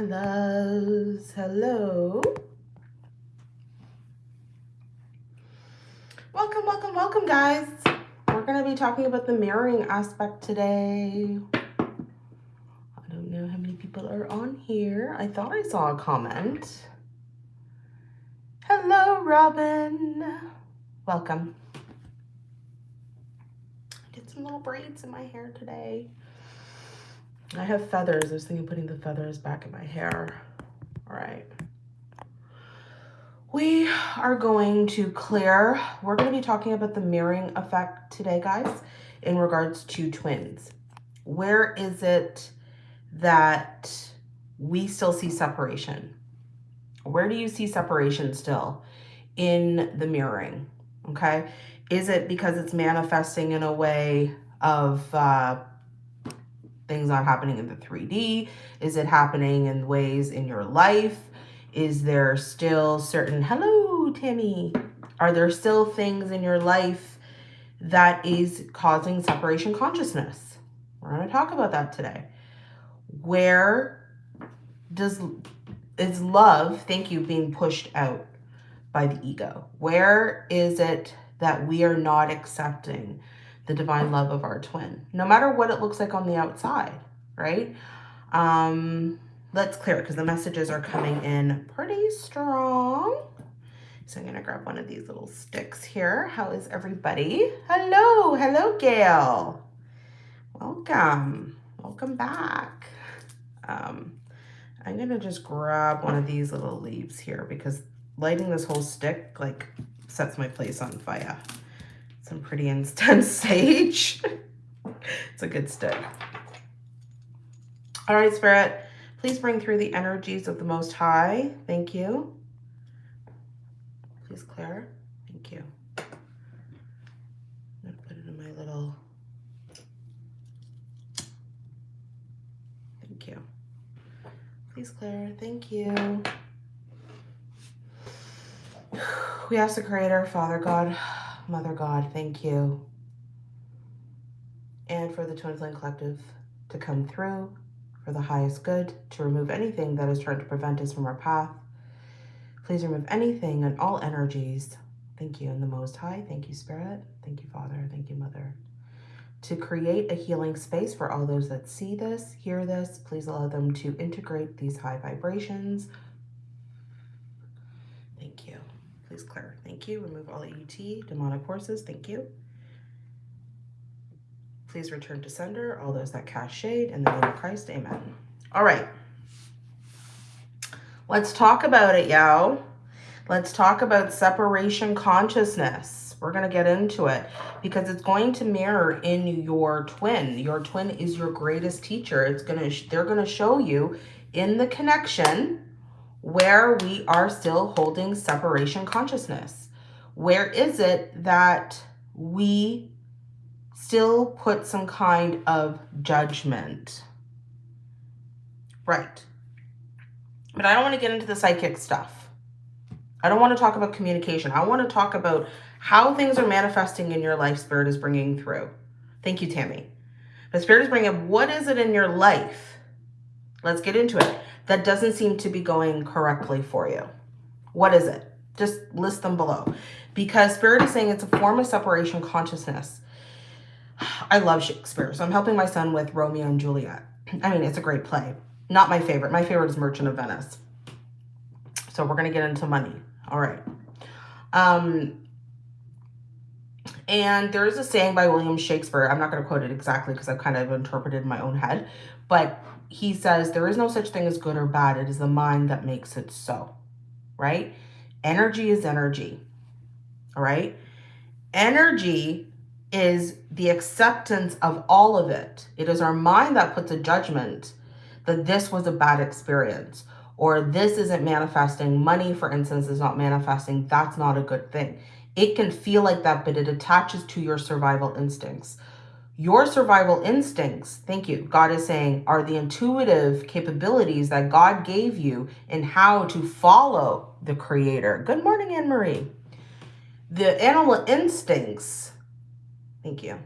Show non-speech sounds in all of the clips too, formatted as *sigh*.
my loves. Hello. Welcome, welcome, welcome, guys. We're going to be talking about the mirroring aspect today. I don't know how many people are on here. I thought I saw a comment. Hello, Robin. Welcome. I did some little braids in my hair today. I have feathers. I was thinking putting the feathers back in my hair. All right. We are going to clear. We're going to be talking about the mirroring effect today, guys, in regards to twins. Where is it that we still see separation? Where do you see separation still in the mirroring? Okay. Is it because it's manifesting in a way of uh, things not happening in the 3D? Is it happening in ways in your life? Is there still certain, hello, Tammy. Are there still things in your life that is causing separation consciousness? We're going to talk about that today. Where does, is love, thank you, being pushed out by the ego? Where is it that we are not accepting the divine love of our twin, no matter what it looks like on the outside, right? Um, let's clear it because the messages are coming in pretty strong. So I'm going to grab one of these little sticks here. How is everybody? Hello. Hello, Gail. Welcome. Welcome back. Um, I'm going to just grab one of these little leaves here because lighting this whole stick like sets my place on fire some pretty intense *laughs* sage. it's a good stick. All right, Spirit, please bring through the energies of the Most High. Thank you. Please clear. Thank you. I'm going to put it in my little... Thank you. Please clear. Thank you. *sighs* We ask the Creator, Father God, Mother God, thank you. And for the Twin Flame Collective to come through for the highest good, to remove anything that is trying to prevent us from our path. Please remove anything and all energies. Thank you in the Most High. Thank you, Spirit. Thank you, Father. Thank you, Mother. To create a healing space for all those that see this, hear this, please allow them to integrate these high vibrations. Thank you. Please clear. Thank you. Remove all ET, demonic forces. Thank you. Please return to sender, all those that cast shade. In the name of Christ, amen. All right. Let's talk about it, y'all. Let's talk about separation consciousness. We're going to get into it because it's going to mirror in your twin. Your twin is your greatest teacher. It's going to, they're going to show you in the connection where we are still holding separation consciousness. Where is it that we still put some kind of judgment? Right. But I don't want to get into the psychic stuff. I don't want to talk about communication. I want to talk about how things are manifesting in your life Spirit is bringing through. Thank you, Tammy. The Spirit is bringing what is it in your life? Let's get into it. That doesn't seem to be going correctly for you. What is it? Just list them below because Spirit is saying it's a form of separation consciousness. *sighs* I love Shakespeare, so I'm helping my son with Romeo and Juliet. I mean, it's a great play. Not my favorite. My favorite is Merchant of Venice. So we're going to get into money. All right. Um, and there is a saying by William Shakespeare. I'm not going to quote it exactly because I've kind of interpreted in my own head. But he says, there is no such thing as good or bad. It is the mind that makes it so. Right? Energy is energy all right? Energy is the acceptance of all of it. It is our mind that puts a judgment that this was a bad experience or this isn't manifesting. Money, for instance, is not manifesting. That's not a good thing. It can feel like that, but it attaches to your survival instincts. Your survival instincts, thank you, God is saying, are the intuitive capabilities that God gave you in how to follow the creator. Good morning, Anne-Marie the animal instincts, thank you,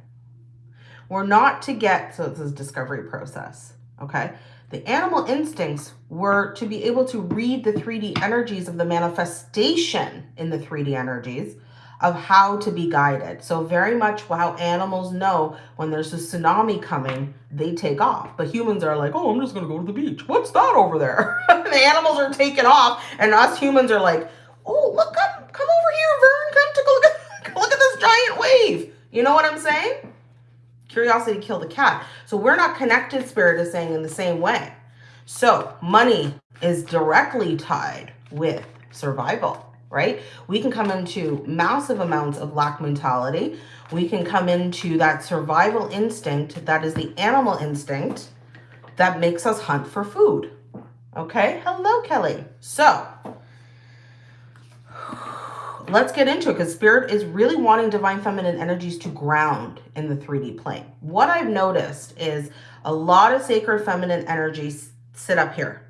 were not to get, so it's a discovery process, okay? The animal instincts were to be able to read the 3D energies of the manifestation in the 3D energies of how to be guided. So very much how animals know when there's a tsunami coming, they take off. But humans are like, oh, I'm just going to go to the beach. What's that over there? *laughs* the animals are taking off and us humans are like, oh, look, come, come over here, Vern. Come to look at, *laughs* look at this giant wave. You know what I'm saying? Curiosity killed the cat. So we're not connected, Spirit is saying, in the same way. So money is directly tied with survival, right? We can come into massive amounts of lack mentality. We can come into that survival instinct that is the animal instinct that makes us hunt for food. Okay, hello, Kelly. So let's get into it because spirit is really wanting divine feminine energies to ground in the 3D plane. What I've noticed is a lot of sacred feminine energies sit up here.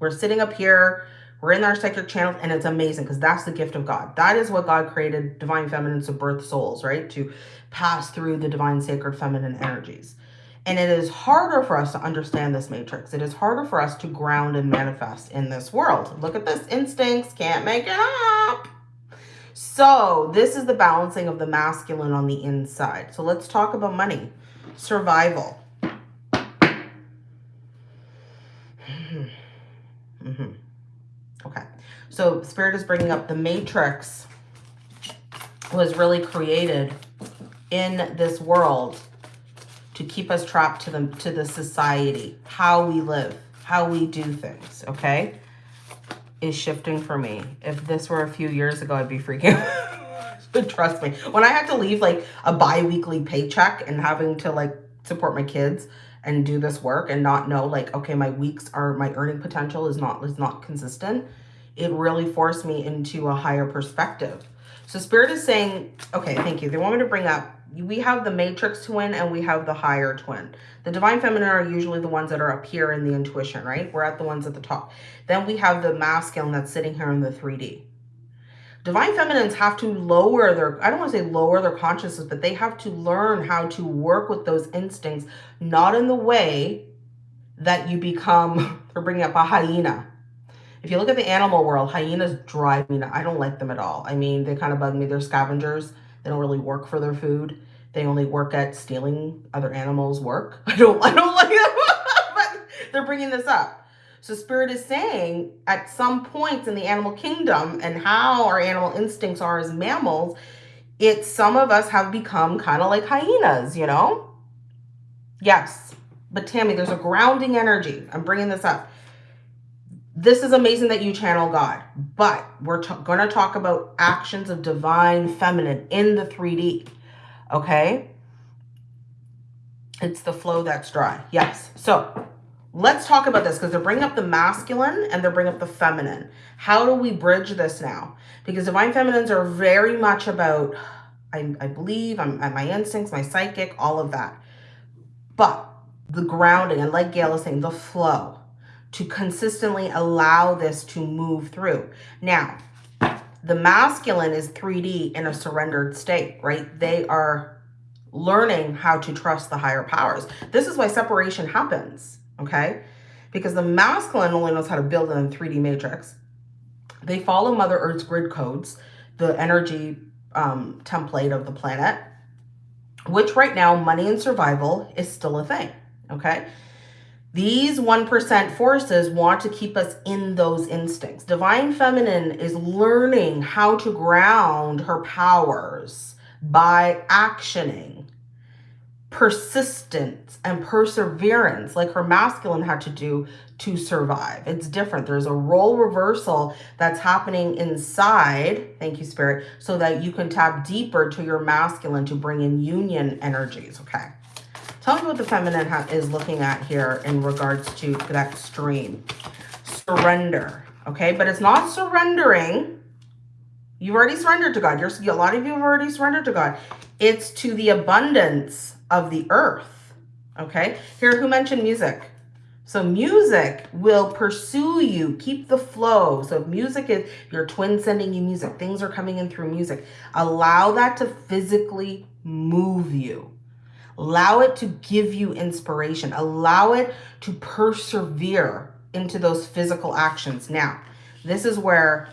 We're sitting up here. We're in our sacred channels and it's amazing because that's the gift of God. That is what God created divine feminine to birth souls, right? To pass through the divine sacred feminine energies. And it is harder for us to understand this matrix. It is harder for us to ground and manifest in this world. Look at this instincts, can't make it up. So this is the balancing of the masculine on the inside. So let's talk about money. Survival. Mm -hmm. Okay. So Spirit is bringing up the matrix was really created in this world to keep us trapped to the, to the society, how we live, how we do things, okay? is shifting for me. If this were a few years ago, I'd be freaking *laughs* out. but trust me. When I had to leave like a bi-weekly paycheck and having to like support my kids and do this work and not know like, okay, my weeks are, my earning potential is not, is not consistent. It really forced me into a higher perspective. So spirit is saying, okay, thank you. They want me to bring up we have the matrix twin and we have the higher twin. The divine feminine are usually the ones that are up here in the intuition, right? We're at the ones at the top. Then we have the masculine that's sitting here in the 3D. Divine feminines have to lower their, I don't want to say lower their consciousness, but they have to learn how to work with those instincts, not in the way that you become, *laughs* they're bringing up a hyena. If you look at the animal world, hyenas drive me, I don't like them at all. I mean, they kind of bug me. They're scavengers. They don't really work for their food. They only work at stealing other animals' work. *laughs* I don't, I don't like them, *laughs* but they're bringing this up. So Spirit is saying at some points in the animal kingdom and how our animal instincts are as mammals, it's some of us have become kind of like hyenas, you know? Yes. But Tammy, there's a grounding energy. I'm bringing this up this is amazing that you channel God, but we're going to talk about actions of divine feminine in the 3D. Okay. It's the flow that's dry. Yes. So let's talk about this because they're bringing up the masculine and they're bringing up the feminine. How do we bridge this now? Because divine feminines are very much about, I, I believe, I'm, my instincts, my psychic, all of that. But the grounding, and like Gail is saying, the flow to consistently allow this to move through. Now, the masculine is 3D in a surrendered state, right? They are learning how to trust the higher powers. This is why separation happens, okay? Because the masculine only knows how to build in a 3D matrix. They follow Mother Earth's grid codes, the energy um, template of the planet, which right now, money and survival is still a thing, okay? These 1% forces want to keep us in those instincts. Divine Feminine is learning how to ground her powers by actioning, persistence, and perseverance like her masculine had to do to survive. It's different. There's a role reversal that's happening inside, thank you, Spirit, so that you can tap deeper to your masculine to bring in union energies, okay? Tell me what the feminine is looking at here in regards to that stream. Surrender, okay? But it's not surrendering. You've already surrendered to God. You're, a lot of you have already surrendered to God. It's to the abundance of the earth, okay? Here, who mentioned music? So music will pursue you, keep the flow. So music is your twin sending you music, things are coming in through music. Allow that to physically move you. Allow it to give you inspiration. Allow it to persevere into those physical actions. Now, this is where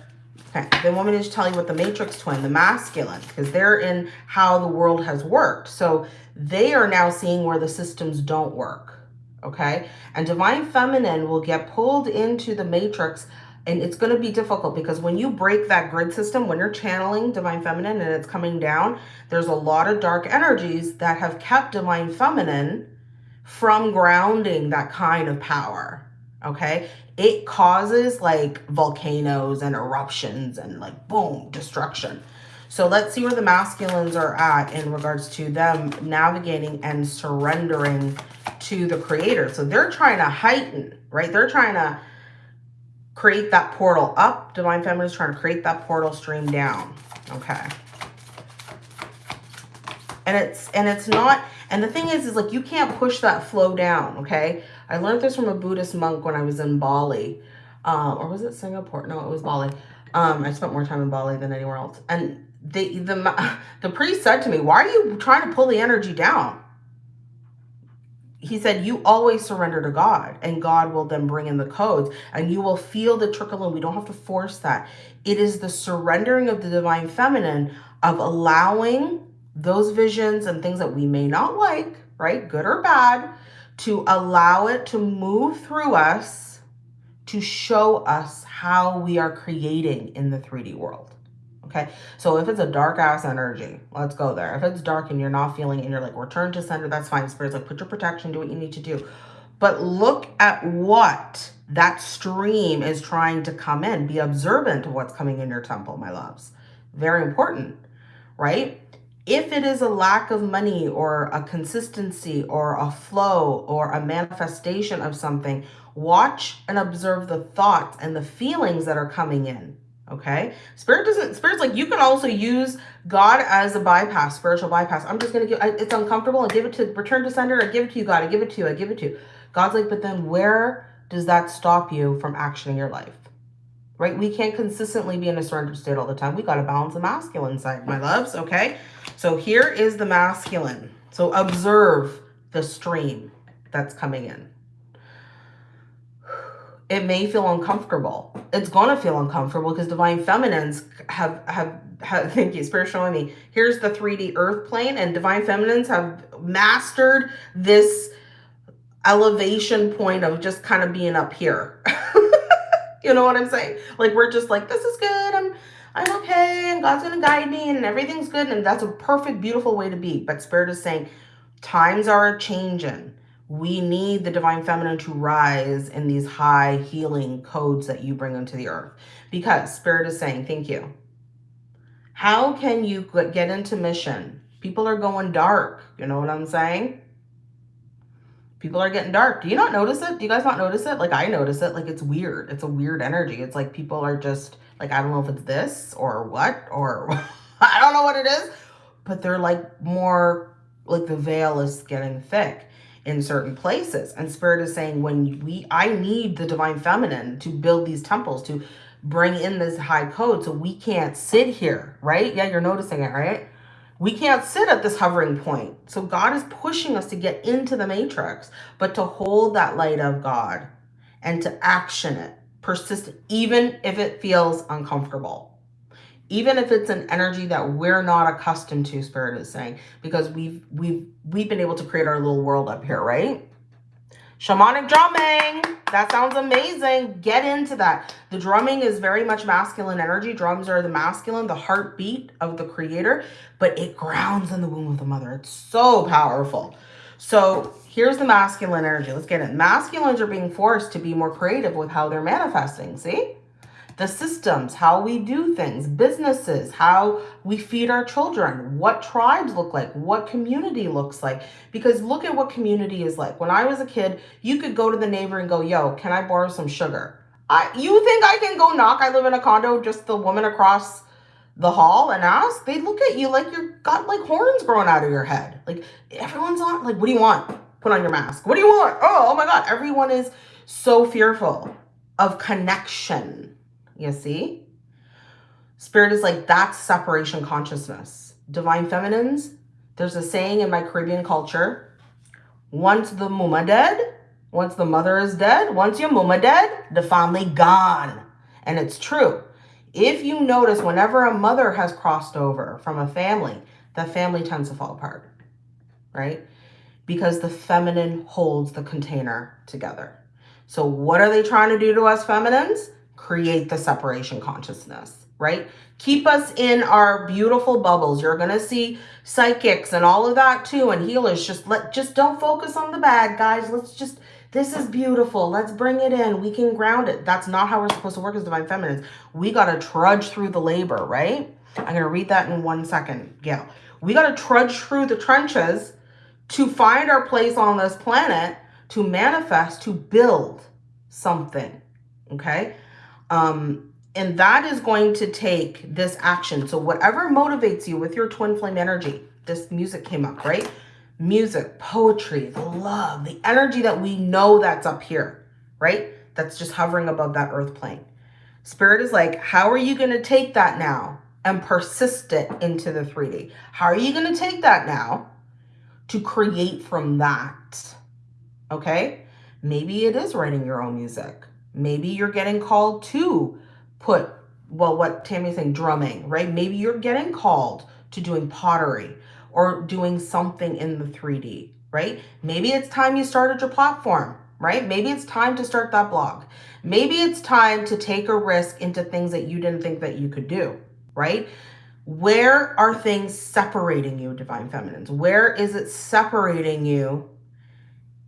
okay, they want me to tell you what the matrix twin, the masculine, because they're in how the world has worked. So they are now seeing where the systems don't work. Okay. And divine feminine will get pulled into the matrix and it's going to be difficult because when you break that grid system, when you're channeling divine feminine and it's coming down, there's a lot of dark energies that have kept divine feminine from grounding that kind of power. Okay. It causes like volcanoes and eruptions and like boom, destruction. So let's see where the masculines are at in regards to them navigating and surrendering to the creator. So they're trying to heighten, right? They're trying to create that portal up. Divine Feminine is trying to create that portal stream down. Okay. And it's and it's not and the thing is is like you can't push that flow down, okay? I learned this from a Buddhist monk when I was in Bali. Um, or was it Singapore? No, it was Bali. Um, I spent more time in Bali than anywhere else. And the the *laughs* the priest said to me, "Why are you trying to pull the energy down?" He said, you always surrender to God and God will then bring in the codes and you will feel the trickle and we don't have to force that. It is the surrendering of the divine feminine of allowing those visions and things that we may not like, right? Good or bad, to allow it to move through us to show us how we are creating in the 3D world. Okay, so if it's a dark ass energy, let's go there. If it's dark and you're not feeling and you're like, return to center, that's fine. Spirit's like, put your protection, do what you need to do. But look at what that stream is trying to come in. Be observant of what's coming in your temple, my loves. Very important, right? If it is a lack of money or a consistency or a flow or a manifestation of something, watch and observe the thoughts and the feelings that are coming in okay? Spirit doesn't spirit's like you can also use god as a bypass spiritual bypass. I'm just gonna give it's uncomfortable and give it to return to sender i give it to you god i give it to you i give it to you. God's like but then where does that stop you from actioning your life? Right? We can't consistently be in a surrendered state all the time. We got to balance the masculine side my loves okay? So here is the masculine. So observe the stream that's coming in it may feel uncomfortable. It's going to feel uncomfortable because divine feminines have, have, have, *laughs* thank you, Spirit showing me, here's the 3D earth plane and divine feminines have mastered this elevation point of just kind of being up here. *laughs* you know what I'm saying? Like, we're just like, this is good. I'm, I'm okay. And God's going to guide me and everything's good. And that's a perfect, beautiful way to be. But Spirit is saying times are changing we need the divine feminine to rise in these high healing codes that you bring into the earth. Because spirit is saying thank you. How can you get into mission? People are going dark. You know what i'm saying? People are getting dark. Do you not notice it? Do you guys not notice it? Like i notice it. Like it's weird. It's a weird energy. It's like people are just like i don't know if it's this or what or *laughs* i don't know what it is but they're like more like the veil is getting thick in certain places. And Spirit is saying, when we, I need the divine feminine to build these temples, to bring in this high code. So we can't sit here, right? Yeah, you're noticing it, right? We can't sit at this hovering point. So God is pushing us to get into the matrix, but to hold that light of God and to action it, persist, even if it feels uncomfortable even if it's an energy that we're not accustomed to spirit is saying because we've we've we've been able to create our little world up here right? Shamanic drumming. That sounds amazing. Get into that. The drumming is very much masculine energy. Drums are the masculine the heartbeat of the creator but it grounds in the womb of the mother. It's so powerful. So here's the masculine energy. Let's get it masculines are being forced to be more creative with how they're manifesting see the systems, how we do things, businesses, how we feed our children, what tribes look like, what community looks like. Because look at what community is like. When I was a kid, you could go to the neighbor and go, yo, can I borrow some sugar? I, you think I can go knock? I live in a condo, just the woman across the hall and ask? They look at you like you've got like horns growing out of your head. Like everyone's on, like, what do you want? Put on your mask. What do you want? Oh, oh my God. Everyone is so fearful of connection you see? Spirit is like, that's separation consciousness. Divine feminines, There's a saying in my Caribbean culture, once the mama dead, once the mother is dead, once your mama dead, the family gone. And it's true. If you notice, whenever a mother has crossed over from a family, the family tends to fall apart, right? Because the feminine holds the container together. So what are they trying to do to us feminines? Create the separation consciousness, right? Keep us in our beautiful bubbles. You're going to see psychics and all of that too and healers. Just let just don't focus on the bad, guys. Let's just this is beautiful. Let's bring it in. We can ground it. That's not how we're supposed to work as divine feminines. We got to trudge through the labor, right? I'm going to read that in one second, Gail. We got to trudge through the trenches to find our place on this planet, to manifest, to build something, okay? Um, and that is going to take this action. So whatever motivates you with your twin flame energy, this music came up, right? Music, poetry, the love, the energy that we know that's up here, right? That's just hovering above that earth plane. Spirit is like, how are you going to take that now and persist it into the 3D? How are you going to take that now to create from that? Okay. Maybe it is writing your own music. Maybe you're getting called to put, well, what Tammy's saying, drumming, right? Maybe you're getting called to doing pottery or doing something in the 3D, right? Maybe it's time you started your platform, right? Maybe it's time to start that blog. Maybe it's time to take a risk into things that you didn't think that you could do, right? Where are things separating you, Divine Feminines? Where is it separating you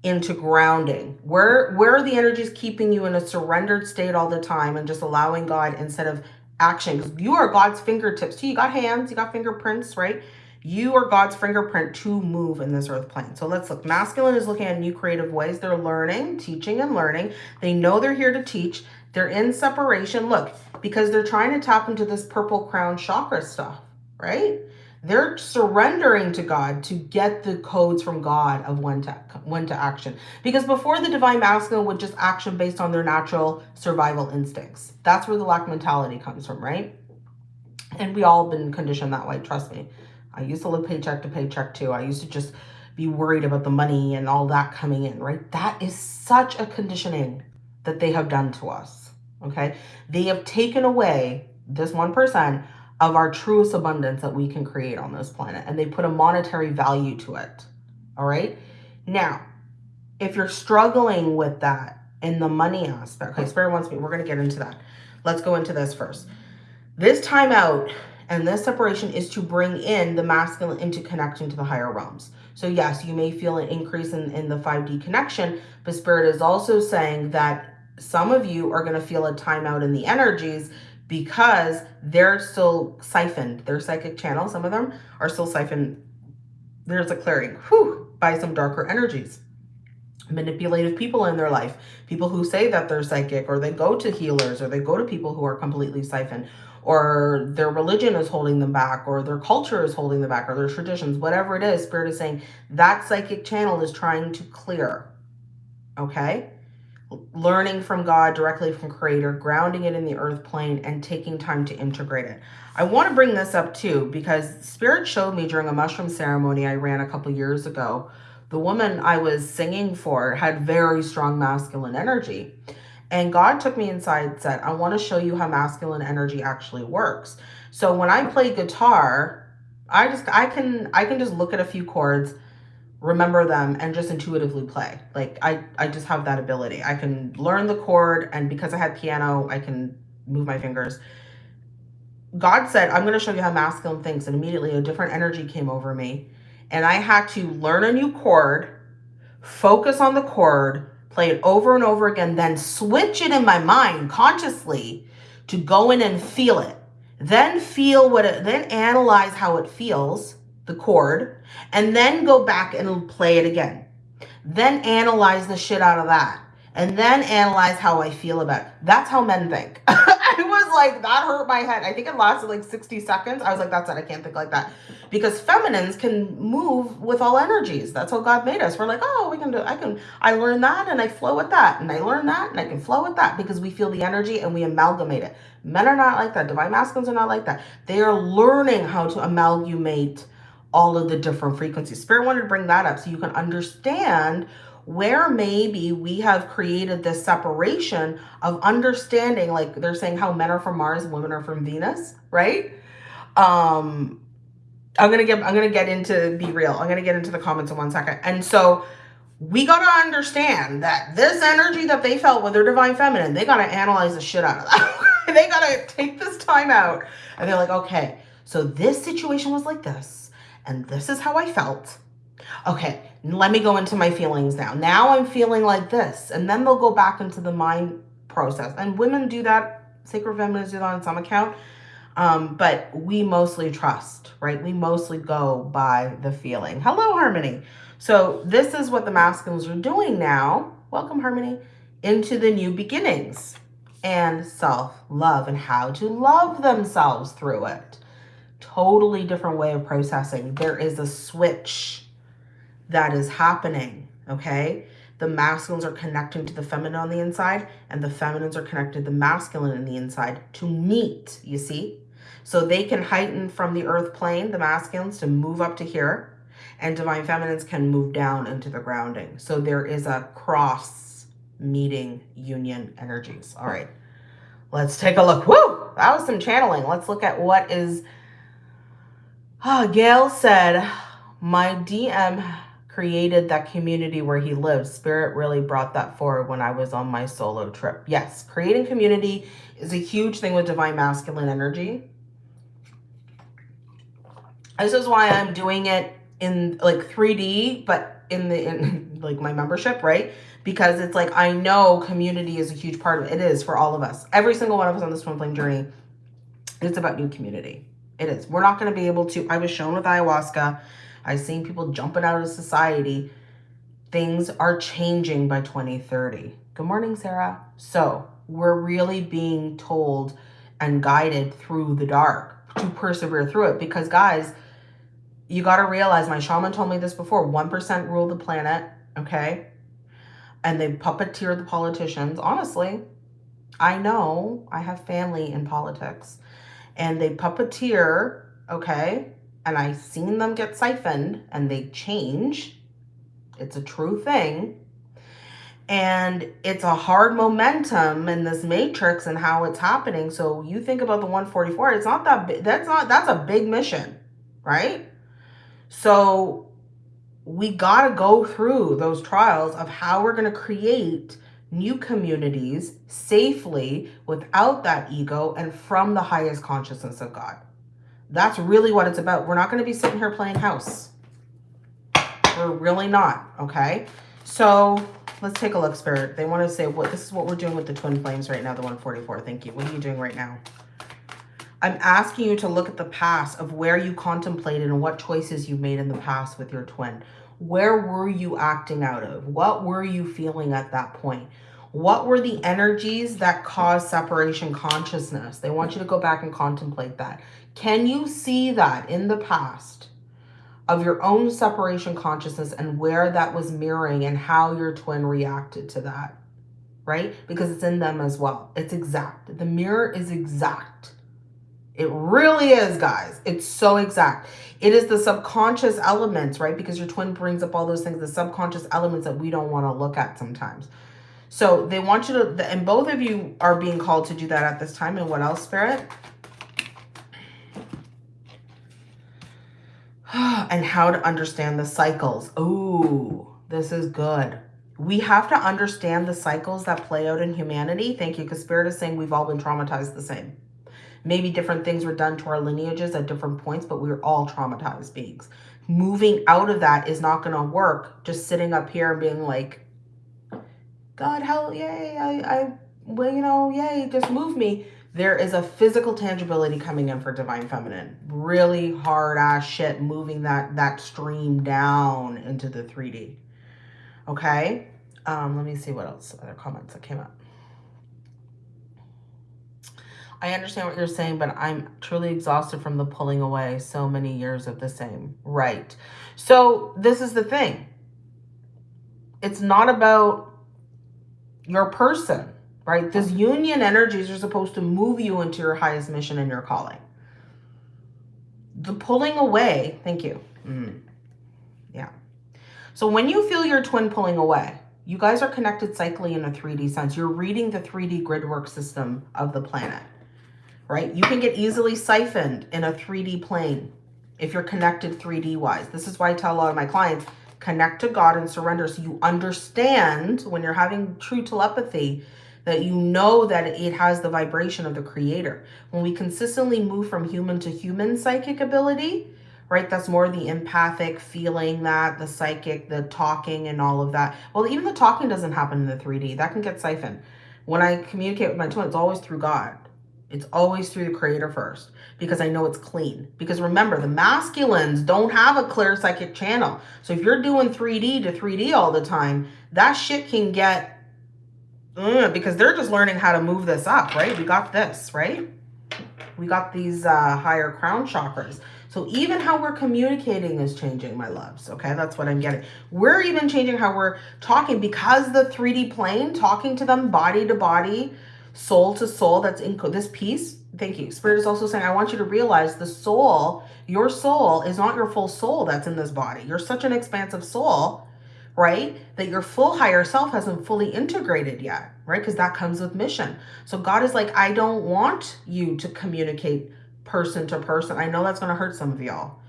into grounding? Where, where are the energies keeping you in a surrendered state all the time and just allowing God instead of action? Because you are God's fingertips too. You got hands, you got fingerprints, right? You are God's fingerprint to move in this earth plane. So let's look. Masculine is looking at new creative ways. They're learning, teaching and learning. They know they're here to teach. They're in separation. Look, because they're trying to tap into this purple crown chakra stuff, right? They're surrendering to God to get the codes from God of when to when to action. Because before the divine masculine would just action based on their natural survival instincts. That's where the lack mentality comes from, right? And we all been conditioned that way, trust me. I used to live paycheck to paycheck too. I used to just be worried about the money and all that coming in, right? That is such a conditioning that they have done to us, okay? They have taken away this 1% of our truest abundance that we can create on this planet. And they put a monetary value to it. All right. Now, if you're struggling with that in the money aspect, okay, Spirit wants me, we're going to get into that. Let's go into this first. This time out and this separation is to bring in the masculine into connection to the higher realms. So yes, you may feel an increase in, in the 5D connection, but Spirit is also saying that some of you are going to feel a timeout in the energies because they're still siphoned. Their psychic channels, some of them are still siphoned. There's a clearing whew, by some darker energies. Manipulative people in their life, people who say that they're psychic or they go to healers or they go to people who are completely siphoned or their religion is holding them back or their culture is holding them back or their traditions, whatever it is, spirit is saying that psychic channel is trying to clear. Okay learning from God directly from creator, grounding it in the earth plane and taking time to integrate it. I want to bring this up too, because spirit showed me during a mushroom ceremony I ran a couple years ago, the woman I was singing for had very strong masculine energy. And God took me inside and said, I want to show you how masculine energy actually works. So when I play guitar, I just, I can, I can just look at a few chords remember them and just intuitively play. Like I, I just have that ability. I can learn the chord and because I had piano, I can move my fingers. God said, I'm going to show you how masculine thinks. And immediately a different energy came over me. And I had to learn a new chord, focus on the chord, play it over and over again, then switch it in my mind consciously to go in and feel it. Then feel what it, then analyze how it feels the chord, and then go back and play it again. Then analyze the shit out of that. And then analyze how I feel about it. That's how men think. *laughs* I was like, that hurt my head. I think it lasted like 60 seconds. I was like, that's it. I can't think like that. Because feminines can move with all energies. That's how God made us. We're like, oh, we can do, I can, I learn that and I flow with that. And I learn that and I can flow with that because we feel the energy and we amalgamate it. Men are not like that. Divine masculines are not like that. They are learning how to amalgamate all of the different frequencies. Spirit wanted to bring that up so you can understand where maybe we have created this separation of understanding, like they're saying how men are from Mars women are from Venus, right? Um, I'm gonna get I'm gonna get into be real. I'm gonna get into the comments in one second. And so we gotta understand that this energy that they felt with their divine feminine, they gotta analyze the shit out of that. *laughs* they gotta take this time out. And they're like, okay, so this situation was like this, and this is how I felt. Okay, let me go into my feelings now. Now I'm feeling like this. And then they'll go back into the mind process. And women do that, sacred feminists do that on some account. Um, but we mostly trust, right? We mostly go by the feeling. Hello, Harmony. So this is what the masculines are doing now. Welcome, Harmony, into the new beginnings and self-love and how to love themselves through it. Totally different way of processing. There is a switch that is happening, okay? The masculines are connecting to the feminine on the inside and the feminines are connected to the masculine in the inside to meet, you see? So they can heighten from the earth plane, the masculines, to move up to here and divine feminines can move down into the grounding. So there is a cross meeting union energies. All right, let's take a look. Woo! That was some channeling. Let's look at what is... Oh, Gail said, my DM created that community where he lives. Spirit really brought that forward when I was on my solo trip. Yes, creating community is a huge thing with divine masculine energy. This is why I'm doing it in like 3D, but in the in *laughs* like my membership, right? Because it's like I know community is a huge part of it. It is for all of us. Every single one of us on this twin flame journey, it's about new community. It is. We're not going to be able to. I was shown with ayahuasca. I've seen people jumping out of society. Things are changing by 2030. Good morning, Sarah. So we're really being told and guided through the dark to persevere through it because guys, you got to realize, my shaman told me this before, 1% rule the planet, okay? And they puppeteer the politicians. Honestly, I know I have family in politics. And they puppeteer, okay? And I've seen them get siphoned and they change. It's a true thing. And it's a hard momentum in this matrix and how it's happening. So you think about the 144, it's not that big. That's not, that's a big mission, right? So we got to go through those trials of how we're going to create new communities safely without that ego and from the highest consciousness of God. That's really what it's about. We're not going to be sitting here playing house. We're really not, okay? So let's take a look, Spirit. They want to say, what this is what we're doing with the twin flames right now, the 144. Thank you. What are you doing right now? I'm asking you to look at the past of where you contemplated and what choices you made in the past with your twin. Where were you acting out of? What were you feeling at that point? What were the energies that caused separation consciousness? They want you to go back and contemplate that. Can you see that in the past of your own separation consciousness and where that was mirroring and how your twin reacted to that? Right? Because it's in them as well. It's exact. The mirror is exact it really is, guys. It's so exact. It is the subconscious elements, right? Because your twin brings up all those things, the subconscious elements that we don't want to look at sometimes. So they want you to, and both of you are being called to do that at this time. And what else, Spirit? *sighs* and how to understand the cycles. Oh, this is good. We have to understand the cycles that play out in humanity. Thank you, because Spirit is saying we've all been traumatized the same. Maybe different things were done to our lineages at different points, but we are all traumatized beings. Moving out of that is not going to work. Just sitting up here and being like, God, hell, yay, I, I, well, you know, yay, just move me. There is a physical tangibility coming in for Divine Feminine. Really hard ass shit moving that, that stream down into the 3D. Okay? Um, let me see what else, other comments that came up. I understand what you're saying, but I'm truly exhausted from the pulling away so many years of the same. Right. So this is the thing. It's not about your person, right? This union energies are supposed to move you into your highest mission and your calling. The pulling away, thank you. Mm. Yeah. So when you feel your twin pulling away, you guys are connected cyclically in a 3D sense. You're reading the 3D grid work system of the planet, right? You can get easily siphoned in a 3D plane if you're connected 3D wise. This is why I tell a lot of my clients, connect to God and surrender so you understand when you're having true telepathy that you know that it has the vibration of the creator. When we consistently move from human to human psychic ability, right? That's more the empathic feeling that, the psychic, the talking and all of that. Well, even the talking doesn't happen in the 3D. That can get siphoned. When I communicate with my twin, it's always through God. It's always through the creator first because I know it's clean. Because remember, the masculines don't have a clear psychic channel. So if you're doing 3D to 3D all the time, that shit can get, uh, because they're just learning how to move this up, right? We got this, right? We got these uh, higher crown chakras. So even how we're communicating is changing, my loves. Okay, that's what I'm getting. We're even changing how we're talking because the 3D plane, talking to them body to body, soul to soul, that's in this piece. Thank you. Spirit is also saying, I want you to realize the soul, your soul is not your full soul that's in this body. You're such an expansive soul, right? That your full higher self hasn't fully integrated yet, right? Because that comes with mission. So God is like, I don't want you to communicate person to person. I know that's going to hurt some of y'all,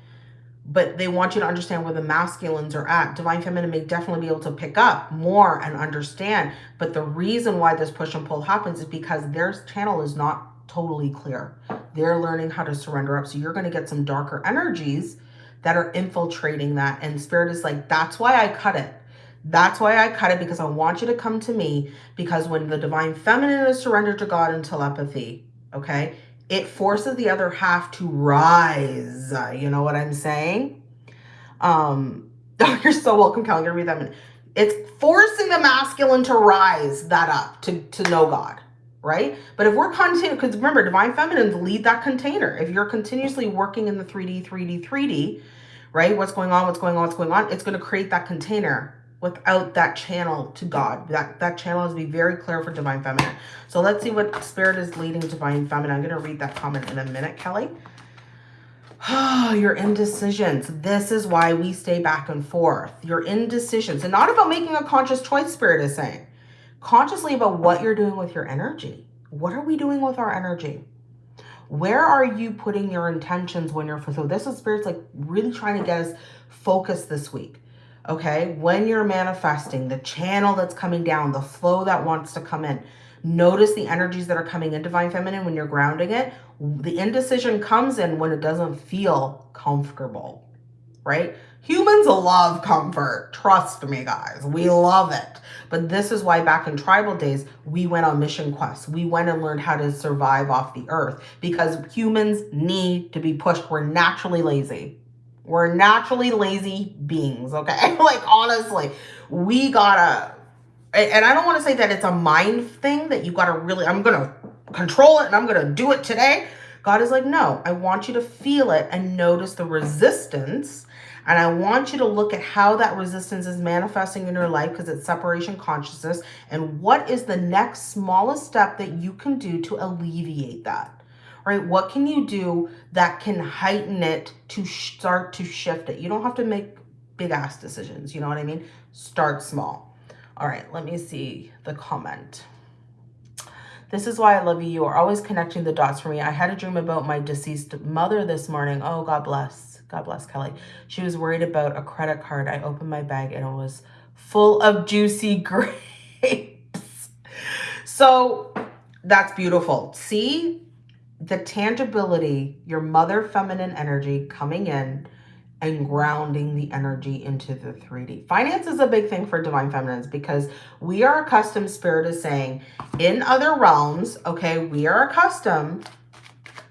but they want you to understand where the masculines are at. Divine Feminine may definitely be able to pick up more and understand. But the reason why this push and pull happens is because their channel is not totally clear. They're learning how to surrender up. So you're going to get some darker energies that are infiltrating that. And Spirit is like, that's why I cut it. That's why I cut it because I want you to come to me because when the Divine Feminine is surrendered to God in telepathy, okay, it forces the other half to rise. You know what I'm saying? Um, oh, *laughs* you're so welcome. I'm gonna read that minute. It's forcing the masculine to rise that up to, to know God, right? But if we're continuing, because remember, divine feminines lead that container. If you're continuously working in the 3D, 3D, 3D, right? What's going on, what's going on, what's going on, it's going to create that container without that channel to God. That, that channel has to be very clear for Divine Feminine. So let's see what Spirit is leading Divine Feminine. I'm going to read that comment in a minute, Kelly. Oh, *sighs* your indecisions. This is why we stay back and forth. Your indecisions. And not about making a conscious choice, Spirit is saying. Consciously about what you're doing with your energy. What are we doing with our energy? Where are you putting your intentions when you're... So this is Spirit's like really trying to get us focused this week okay? When you're manifesting, the channel that's coming down, the flow that wants to come in, notice the energies that are coming in Divine Feminine when you're grounding it. The indecision comes in when it doesn't feel comfortable, right? Humans love comfort. Trust me, guys. We love it. But this is why back in tribal days, we went on mission quests. We went and learned how to survive off the earth because humans need to be pushed. We're naturally lazy. We're naturally lazy beings, okay? *laughs* like, honestly, we gotta, and I don't want to say that it's a mind thing that you gotta really, I'm gonna control it and I'm gonna do it today. God is like, no, I want you to feel it and notice the resistance. And I want you to look at how that resistance is manifesting in your life because it's separation consciousness. And what is the next smallest step that you can do to alleviate that? Right? What can you do that can heighten it to start to shift it? You don't have to make big ass decisions. You know what I mean? Start small. All right, let me see the comment. This is why I love you. You are always connecting the dots for me. I had a dream about my deceased mother this morning. Oh, God bless. God bless Kelly. She was worried about a credit card. I opened my bag and it was full of juicy *laughs* grapes. So that's beautiful. See, the tangibility, your mother feminine energy coming in and grounding the energy into the 3D. Finance is a big thing for divine feminines because we are accustomed, spirit is saying, in other realms, okay, we are accustomed,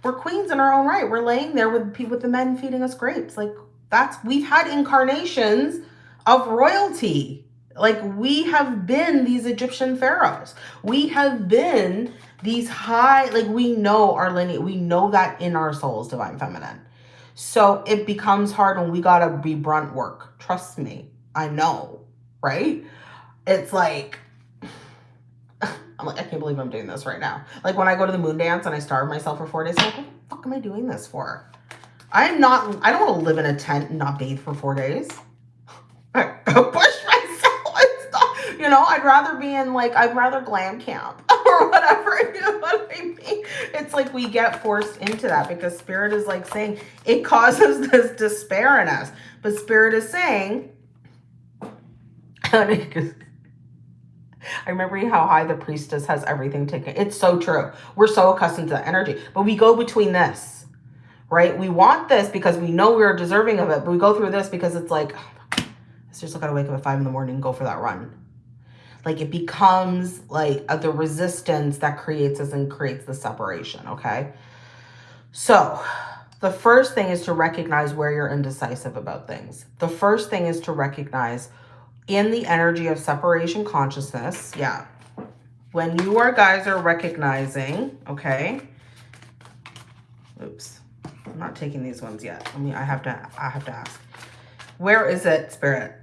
we're queens in our own right. We're laying there with, with the men feeding us grapes. Like that's, we've had incarnations of royalty. Like we have been these Egyptian pharaohs. We have been these high, like we know our lineage, we know that in our souls, divine feminine. So it becomes hard when we gotta be brunt work. Trust me, I know, right? It's like, *sighs* I'm like, I can't believe I'm doing this right now. Like when I go to the moon dance and I starve myself for four days, I'm like, what the fuck am I doing this for? I'm not, I don't want to live in a tent and not bathe for four days. *laughs* I push myself. *laughs* You know, I'd rather be in like, I'd rather glam camp or whatever. *laughs* You know what I mean? It's like we get forced into that because spirit is like saying it causes *laughs* this despair in us. But spirit is saying, *laughs* I remember how high the priestess has everything taken. It's so true. We're so accustomed to that energy. But we go between this, right? We want this because we know we're deserving of it. But we go through this because it's like, oh, it's just got to wake up at 5 in the morning and go for that run. Like it becomes like uh, the resistance that creates us and creates the separation, okay? So the first thing is to recognize where you're indecisive about things. The first thing is to recognize in the energy of separation consciousness, yeah, when you are guys are recognizing, okay, oops, I'm not taking these ones yet. I mean, I have to, I have to ask, where is it, spirit?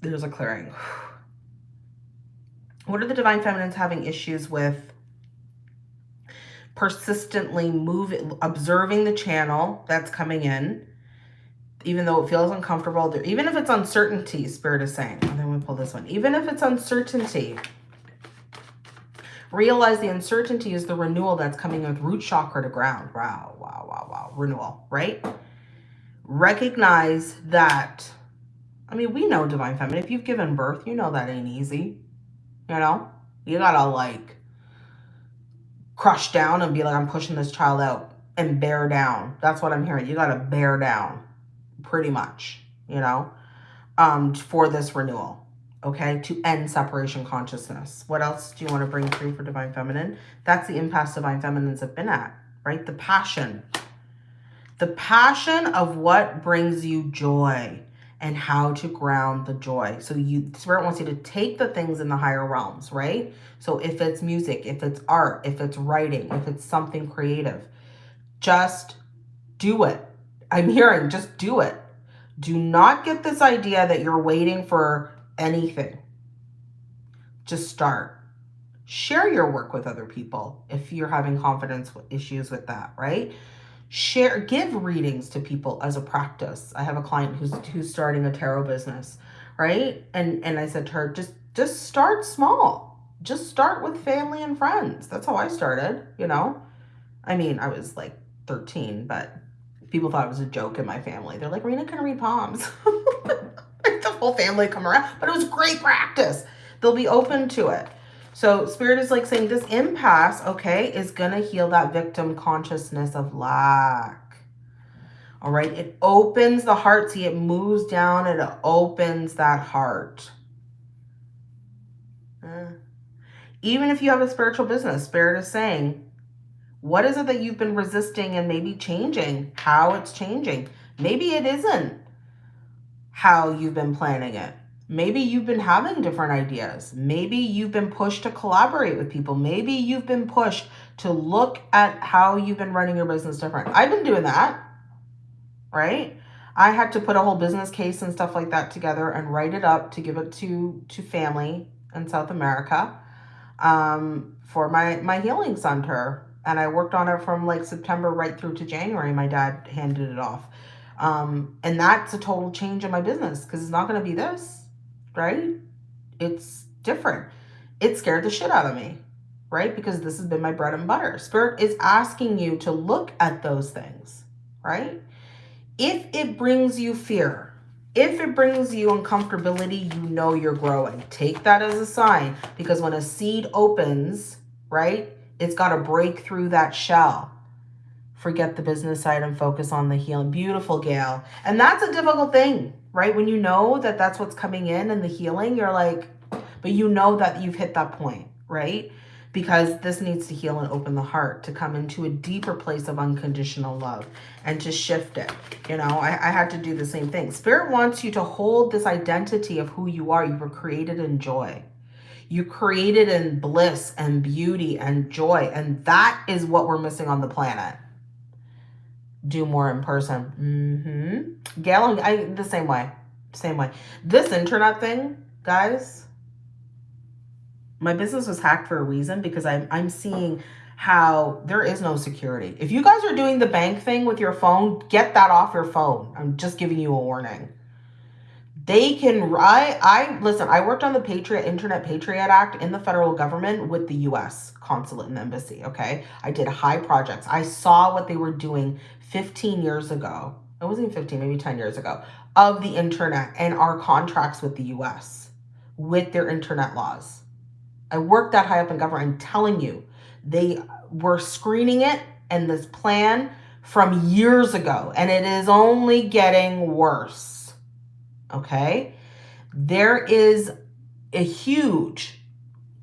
There's a clearing. What are the divine feminines having issues with persistently moving, observing the channel that's coming in, even though it feels uncomfortable, even if it's uncertainty, Spirit is saying, and then we pull this one, even if it's uncertainty, realize the uncertainty is the renewal that's coming with root chakra to ground. Wow, wow, wow, wow, renewal, right? Recognize that, I mean, we know Divine Feminine, if you've given birth, you know that ain't easy, you know? You gotta like crush down and be like, I'm pushing this child out and bear down. That's what I'm hearing. You gotta bear down pretty much, you know, um, for this renewal, okay, to end separation consciousness. What else do you want to bring through for Divine Feminine? That's the impasse Divine Feminines have been at, right? The passion. The passion of what brings you joy and how to ground the joy. So you Spirit wants you to take the things in the higher realms, right? So if it's music, if it's art, if it's writing, if it's something creative, just do it I'm hearing just do it. Do not get this idea that you're waiting for anything. Just start. Share your work with other people if you're having confidence issues with that, right? Share, give readings to people as a practice. I have a client who's who's starting a tarot business, right? And and I said to her, just just start small. Just start with family and friends. That's how I started, you know? I mean, I was like 13, but people thought it was a joke in my family. They're like, Rena can read palms. *laughs* the whole family come around, but it was great practice. They'll be open to it. So spirit is like saying this impasse, okay, is going to heal that victim consciousness of lack. All right. It opens the heart. See, it moves down. It opens that heart. Uh, even if you have a spiritual business, spirit is saying what is it that you've been resisting and maybe changing? How it's changing? Maybe it isn't how you've been planning it. Maybe you've been having different ideas. Maybe you've been pushed to collaborate with people. Maybe you've been pushed to look at how you've been running your business different. I've been doing that, right? I had to put a whole business case and stuff like that together and write it up to give it to, to family in South America um, for my, my healing center and I worked on it from like September right through to January. My dad handed it off. Um, and that's a total change in my business because it's not going to be this, right? It's different. It scared the shit out of me, right? Because this has been my bread and butter. Spirit is asking you to look at those things, right? If it brings you fear, if it brings you uncomfortability, you know you're growing. Take that as a sign because when a seed opens, right, it's got to break through that shell. Forget the business side and focus on the healing. Beautiful, Gail. And that's a difficult thing, right? When you know that that's what's coming in and the healing, you're like, but you know that you've hit that point, right? Because this needs to heal and open the heart to come into a deeper place of unconditional love and to shift it. You know, I, I had to do the same thing. Spirit wants you to hold this identity of who you are. You were created in joy. You created in bliss and beauty and joy. And that is what we're missing on the planet. Do more in person. Mm-hmm. Gail, I, the same way. Same way. This internet thing, guys, my business was hacked for a reason because I'm, I'm seeing how there is no security. If you guys are doing the bank thing with your phone, get that off your phone. I'm just giving you a warning. They can, I, I, listen, I worked on the Patriot, Internet Patriot Act in the federal government with the U.S. consulate and embassy, okay? I did high projects. I saw what they were doing 15 years ago. It wasn't 15, maybe 10 years ago, of the internet and our contracts with the U.S. with their internet laws. I worked that high up in government. I'm telling you, they were screening it and this plan from years ago, and it is only getting worse. Okay? There is a huge,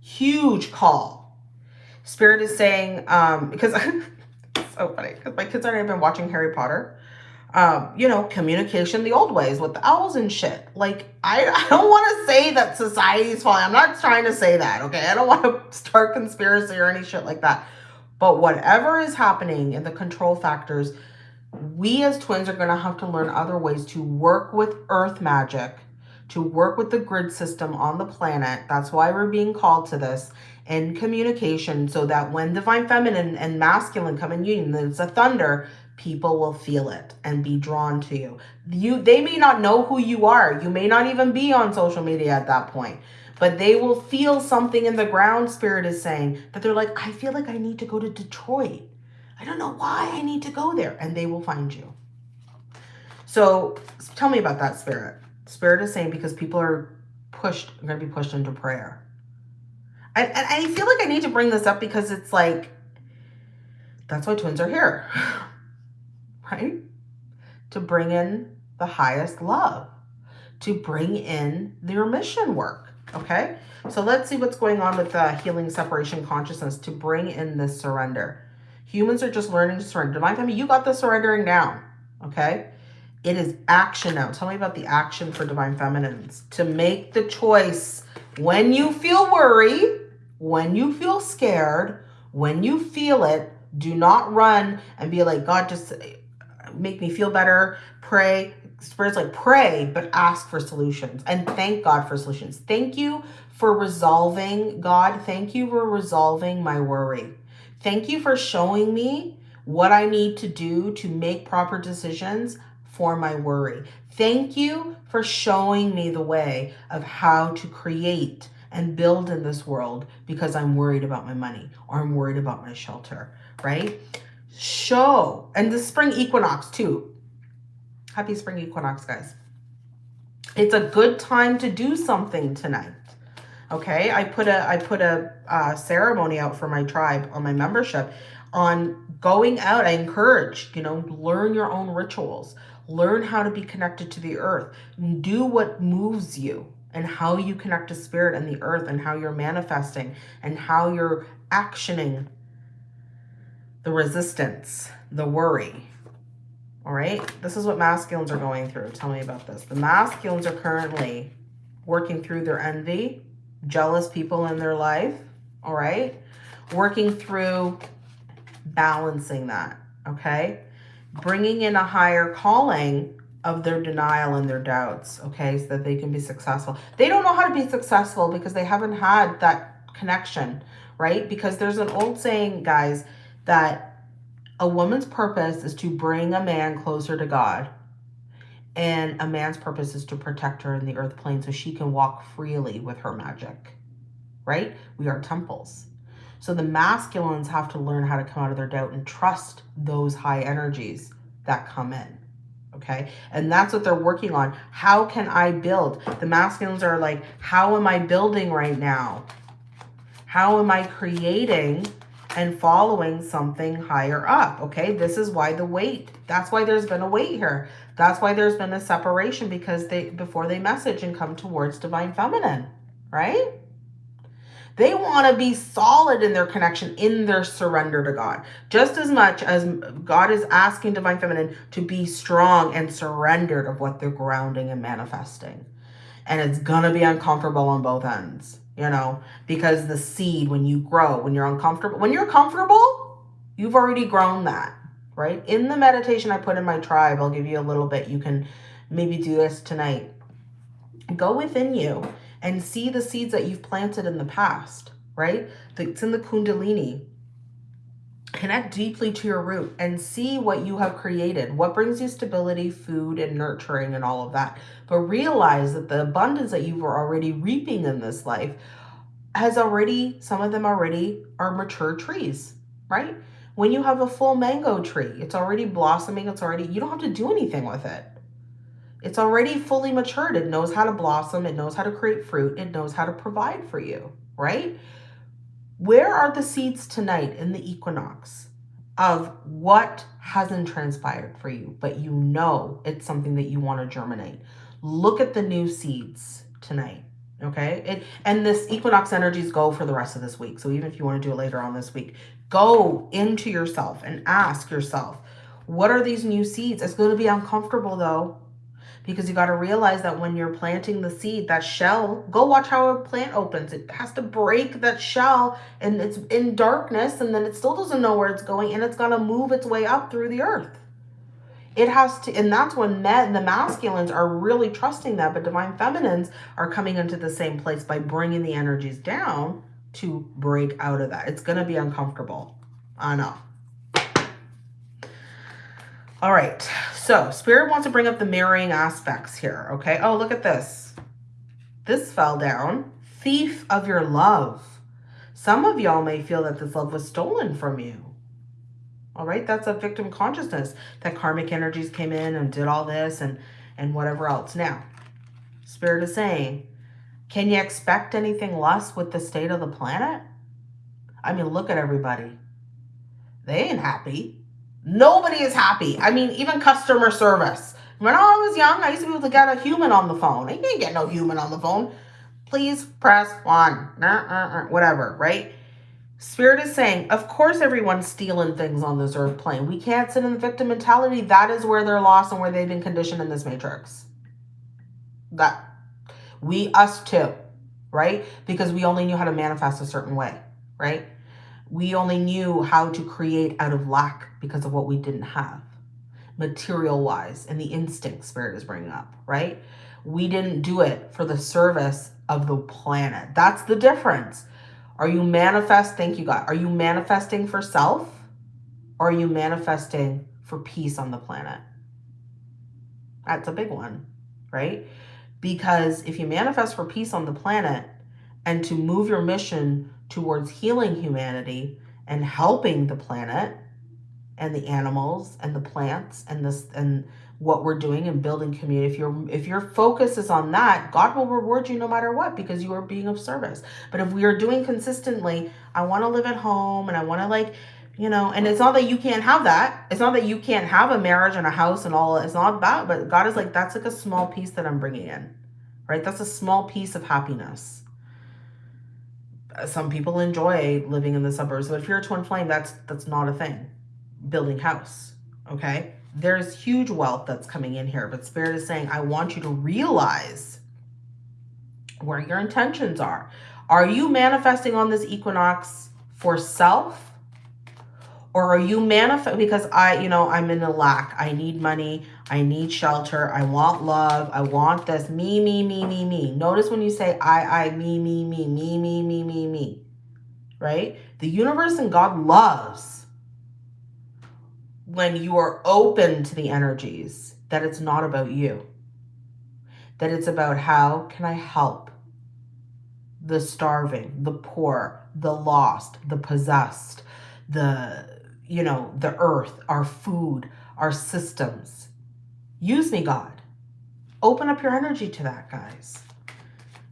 huge call. Spirit is saying, um, because *laughs* so funny, because my kids I have been watching Harry Potter um, you know, communication the old ways with the owls and shit. Like, I, *laughs* I don't want to say that society's falling. I'm not trying to say that, okay? I don't want to *laughs* start conspiracy or any shit like that. But whatever is happening in the control factors, we as twins are going to have to learn other ways to work with earth magic, to work with the grid system on the planet. That's why we're being called to this and communication so that when divine feminine and masculine come in union, it's a thunder, people will feel it and be drawn to you. You they may not know who you are. You may not even be on social media at that point. But they will feel something in the ground spirit is saying that they're like, I feel like I need to go to Detroit. I don't know why I need to go there. And they will find you. So tell me about that spirit. Spirit is saying because people are pushed, going to be pushed into prayer. And, and I feel like I need to bring this up because it's like, that's why twins are here. *sighs* right? To bring in the highest love, to bring in their mission work, okay? So let's see what's going on with the healing separation consciousness to bring in this surrender. Humans are just learning to surrender. Divine Family, you got the surrendering down, okay? It is action now. Tell me about the action for Divine Feminines. To make the choice when you feel worry, when you feel scared, when you feel it, do not run and be like, God, just make me feel better, pray. Spirit's like pray, but ask for solutions and thank God for solutions. Thank you for resolving, God. Thank you for resolving my worry. Thank you for showing me what I need to do to make proper decisions for my worry. Thank you for showing me the way of how to create and build in this world because I'm worried about my money or I'm worried about my shelter, right? show. And the spring equinox too. Happy spring equinox, guys. It's a good time to do something tonight. Okay, I put a I put a uh, ceremony out for my tribe on my membership on going out. I encourage, you know, learn your own rituals. Learn how to be connected to the earth. Do what moves you and how you connect to spirit and the earth and how you're manifesting and how you're actioning the resistance, the worry. All right, this is what masculines are going through. Tell me about this. The masculines are currently working through their envy, jealous people in their life. All right, working through balancing that. Okay, bringing in a higher calling of their denial and their doubts. Okay, so that they can be successful. They don't know how to be successful because they haven't had that connection, right? Because there's an old saying, guys, that a woman's purpose is to bring a man closer to God. And a man's purpose is to protect her in the earth plane so she can walk freely with her magic. Right? We are temples. So the masculines have to learn how to come out of their doubt and trust those high energies that come in. Okay. And that's what they're working on. How can I build? The masculines are like, how am I building right now? How am I creating and following something higher up. Okay, this is why the weight. That's why there's been a weight here. That's why there's been a separation because they before they message and come towards divine feminine, right? They want to be solid in their connection, in their surrender to God. Just as much as God is asking divine feminine to be strong and surrendered of what they're grounding and manifesting. And it's going to be uncomfortable on both ends you know, because the seed, when you grow, when you're uncomfortable, when you're comfortable, you've already grown that, right? In the meditation I put in my tribe, I'll give you a little bit. You can maybe do this tonight. Go within you and see the seeds that you've planted in the past, right? It's in the Kundalini. Connect deeply to your root and see what you have created, what brings you stability, food, and nurturing, and all of that. But realize that the abundance that you were already reaping in this life has already, some of them already are mature trees, right? When you have a full mango tree, it's already blossoming, it's already, you don't have to do anything with it. It's already fully matured. It knows how to blossom, it knows how to create fruit, it knows how to provide for you, right? Where are the seeds tonight in the equinox of what hasn't transpired for you, but you know it's something that you want to germinate? Look at the new seeds tonight. Okay. It, and this equinox energies go for the rest of this week. So even if you want to do it later on this week, go into yourself and ask yourself, what are these new seeds? It's going to be uncomfortable though because you got to realize that when you're planting the seed, that shell, go watch how a plant opens. It has to break that shell and it's in darkness and then it still doesn't know where it's going and it's going to move its way up through the earth. It has to, and that's when men, the masculines are really trusting that, but divine feminines are coming into the same place by bringing the energies down to break out of that. It's going to be uncomfortable. I know. All right. So spirit wants to bring up the mirroring aspects here. Okay. Oh, look at this. This fell down. Thief of your love. Some of y'all may feel that this love was stolen from you. All right. That's a victim consciousness that karmic energies came in and did all this and, and whatever else. Now, spirit is saying, can you expect anything less with the state of the planet? I mean, look at everybody. They ain't happy. Nobody is happy. I mean, even customer service. When I was young, I used to be able to get a human on the phone. I didn't get no human on the phone. Please press one. Nah, whatever, right? Spirit is saying, of course everyone's stealing things on this earth plane. We can't sit in the victim mentality. That is where they're lost and where they've been conditioned in this matrix. That we, us too, right? Because we only knew how to manifest a certain way, right? We only knew how to create out of lack because of what we didn't have material wise and the instinct spirit is bringing up, right? We didn't do it for the service of the planet. That's the difference. Are you manifest? Thank you, God. Are you manifesting for self or are you manifesting for peace on the planet? That's a big one, right? Because if you manifest for peace on the planet and to move your mission towards healing humanity and helping the planet and the animals and the plants and this and what we're doing and building community. If your if your focus is on that god will reward you no matter what because you are being of service. But if we are doing consistently i want to live at home and i want to like you know and it's not that you can't have that. It's not that you can't have a marriage and a house and all it's not that but god is like that's like a small piece that i'm bringing in right? That's a small piece of happiness some people enjoy living in the suburbs, but if you're a twin flame, that's that's not a thing. Building house, okay? There's huge wealth that's coming in here, but Spirit is saying, I want you to realize where your intentions are. Are you manifesting on this equinox for self or are you manifest because I, you know, I'm in a lack. I need money. I need shelter. I want love. I want this. Me, me, me, me, me. Notice when you say I, I, me, me, me, me, me, me, me, me. Right? The universe and God loves when you are open to the energies that it's not about you. That it's about how can I help the starving, the poor, the lost, the possessed, the you know, the earth, our food, our systems. Use me, God. Open up your energy to that, guys.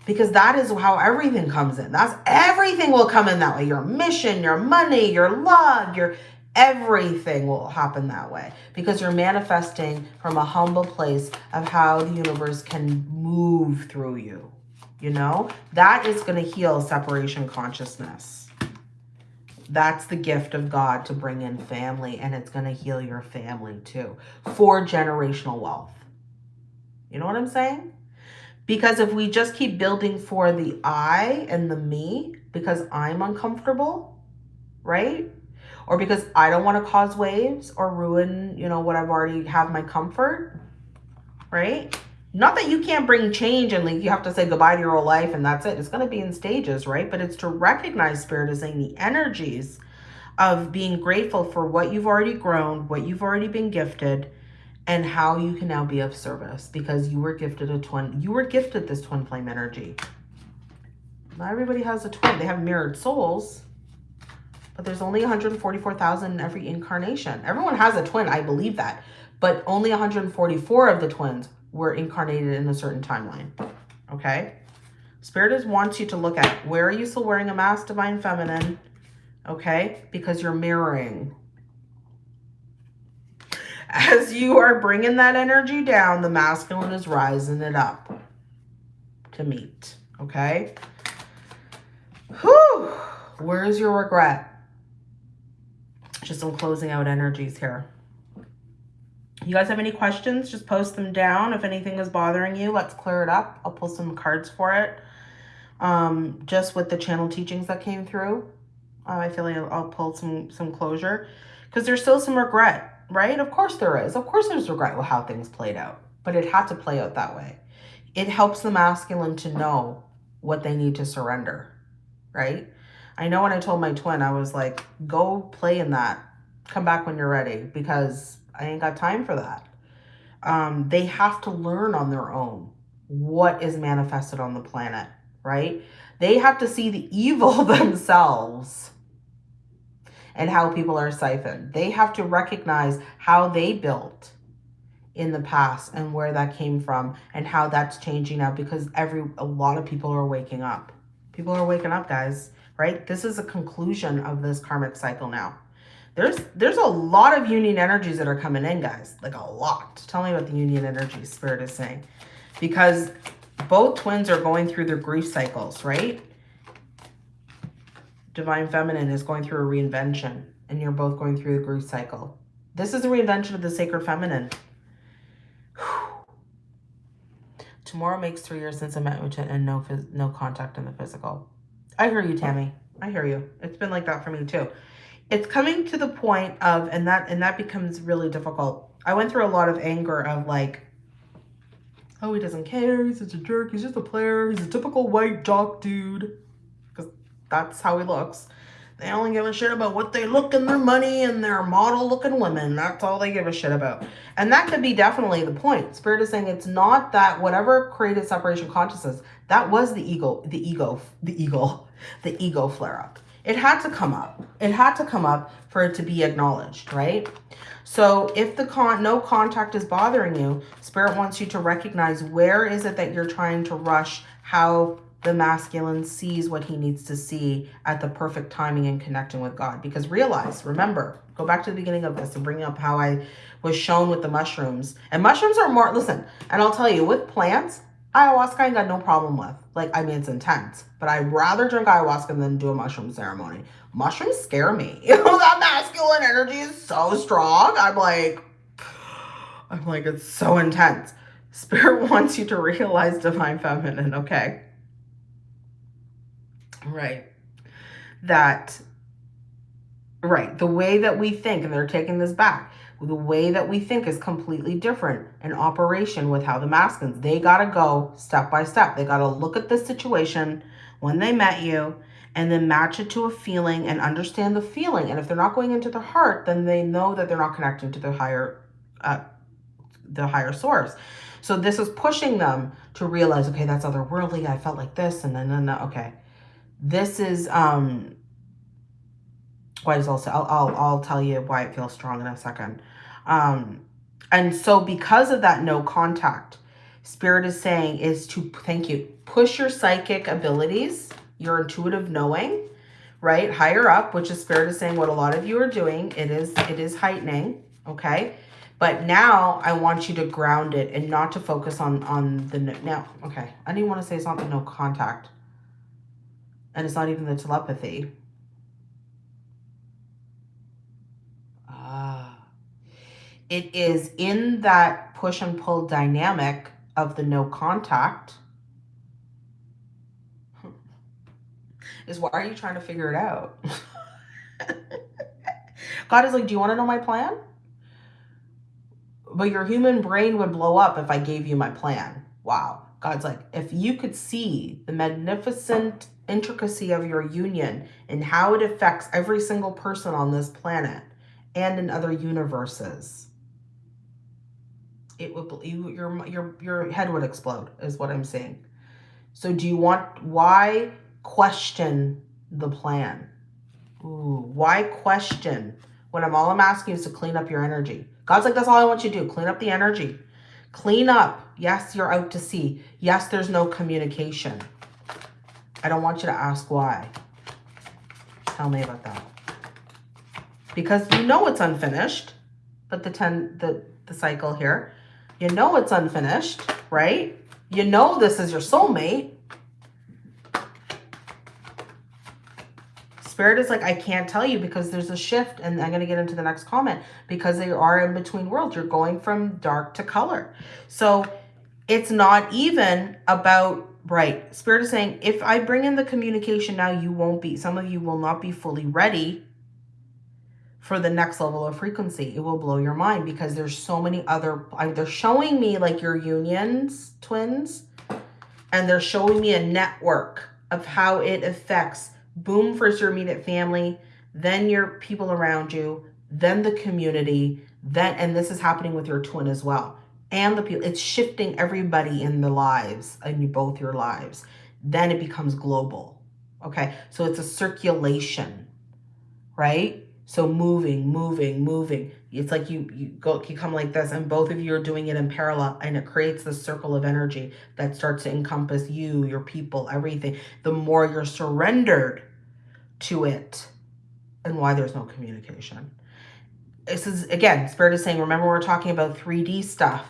Because that is how everything comes in. That's everything will come in that way. Your mission, your money, your love, your everything will happen that way because you're manifesting from a humble place of how the universe can move through you. You know, that is going to heal separation consciousness. That's the gift of God to bring in family and it's going to heal your family too for generational wealth. You know what I'm saying? Because if we just keep building for the I and the me because I'm uncomfortable, right? Or because I don't want to cause waves or ruin, you know, what I've already have my comfort, right? Not that you can't bring change and like you have to say goodbye to your whole life and that's it. It's going to be in stages, right? But it's to recognize spirit as saying the energies of being grateful for what you've already grown, what you've already been gifted, and how you can now be of service because you were gifted a twin. You were gifted this twin flame energy. Not everybody has a twin. They have mirrored souls, but there's only 144,000 in every incarnation. Everyone has a twin. I believe that. But only 144 of the twins were incarnated in a certain timeline. Okay? Spirit is wants you to look at where are you still wearing a mask, Divine Feminine? Okay? Because you're mirroring. As you are bringing that energy down, the masculine is rising it up to meet. Okay? Whew. Where's your regret? Just some closing out energies here. You guys have any questions? Just post them down. If anything is bothering you, let's clear it up. I'll pull some cards for it. Um, just with the channel teachings that came through. Uh, I feel like I'll pull some, some closure. Because there's still some regret, right? Of course there is. Of course there's regret with how things played out. But it had to play out that way. It helps the masculine to know what they need to surrender, right? I know when I told my twin, I was like, go play in that. Come back when you're ready because I ain't got time for that. Um, they have to learn on their own what is manifested on the planet, right? They have to see the *laughs* evil *laughs* themselves and how people are siphoned. They have to recognize how they built in the past and where that came from and how that's changing now because every a lot of people are waking up. People are waking up, guys right? This is a conclusion of this karmic cycle now. There's there's a lot of union energies that are coming in, guys. Like a lot. Tell me what the union energy spirit is saying. Because both twins are going through their grief cycles, right? Divine Feminine is going through a reinvention. And you're both going through the grief cycle. This is a reinvention of the Sacred Feminine. Tomorrow makes three years since I met Uchit and no, no contact in the physical. I hear you, Tammy. I hear you. It's been like that for me too. It's coming to the point of, and that, and that becomes really difficult. I went through a lot of anger of like, oh, he doesn't care. He's such a jerk. He's just a player. He's a typical white jock dude. Because that's how he looks. They only give a shit about what they look and their money and their model looking women. That's all they give a shit about. And that could be definitely the point. Spirit is saying it's not that whatever created separation consciousness, that was the ego, the ego, the ego, *laughs* the ego flare up. It had to come up. It had to come up for it to be acknowledged, right? So if the con no contact is bothering you, Spirit wants you to recognize where is it that you're trying to rush, how the masculine sees what he needs to see at the perfect timing and connecting with God. Because realize, remember, go back to the beginning of this and bring up how I was shown with the mushrooms. And mushrooms are more, listen, and I'll tell you, with plants, ayahuasca I got no problem with. Like, I mean, it's intense. But I'd rather drink ayahuasca than do a mushroom ceremony. Mushrooms scare me. *laughs* You know, that masculine energy is so strong. I'm like, *sighs* I'm like, it's so intense. Spirit *laughs* wants you to realize divine feminine, okay? Right. That, right, the way that we think, and they're taking this back, the way that we think is completely different in operation with how the masculines, they got to go step by step. They got to look at the situation when they met you and then match it to a feeling and understand the feeling. And if they're not going into their heart, then they know that they're not connecting to the higher, uh, the higher source. So this is pushing them to realize, okay, that's otherworldly. I felt like this and then, then okay. This is, um, why does also, I'll, I'll, I'll tell you why it feels strong in a second. Um, and so because of that no contact, Spirit is saying is to, thank you, push your psychic abilities, your intuitive knowing, right? Higher up, which is Spirit is saying what a lot of you are doing. It is, it is heightening, okay? But now I want you to ground it and not to focus on, on the, now, okay. I didn't want to say it's not the no contact. And it's not even the telepathy. It is in that push and pull dynamic of the no contact. Hmm. Is why are you trying to figure it out? *laughs* God is like, do you want to know my plan? But your human brain would blow up if I gave you my plan. Wow. God's like, if you could see the magnificent intricacy of your union and how it affects every single person on this planet and in other universes, it would you, your your your head would explode is what I'm saying. So do you want why question the plan? Ooh, why question when I'm all I'm asking is to clean up your energy? God's like, that's all I want you to do. Clean up the energy. Clean up. Yes, you're out to sea. Yes, there's no communication. I don't want you to ask why. Tell me about that. Because you know it's unfinished, but the 10, the, the cycle here, you know it's unfinished, right? You know this is your soulmate. Spirit is like, I can't tell you because there's a shift. And I'm going to get into the next comment because they are in between worlds. You're going from dark to color. So it's not even about Right. Spirit is saying, if I bring in the communication now, you won't be, some of you will not be fully ready for the next level of frequency. It will blow your mind because there's so many other, they're showing me like your unions, twins, and they're showing me a network of how it affects, boom, first your immediate family, then your people around you, then the community, then, and this is happening with your twin as well and the people. It's shifting everybody in the lives, in both your lives. Then it becomes global. Okay, so it's a circulation, right? So moving, moving, moving. It's like you you go you come like this, and both of you are doing it in parallel, and it creates this circle of energy that starts to encompass you, your people, everything. The more you're surrendered to it, and why there's no communication. This is again, Spirit is saying, remember we're talking about 3D stuff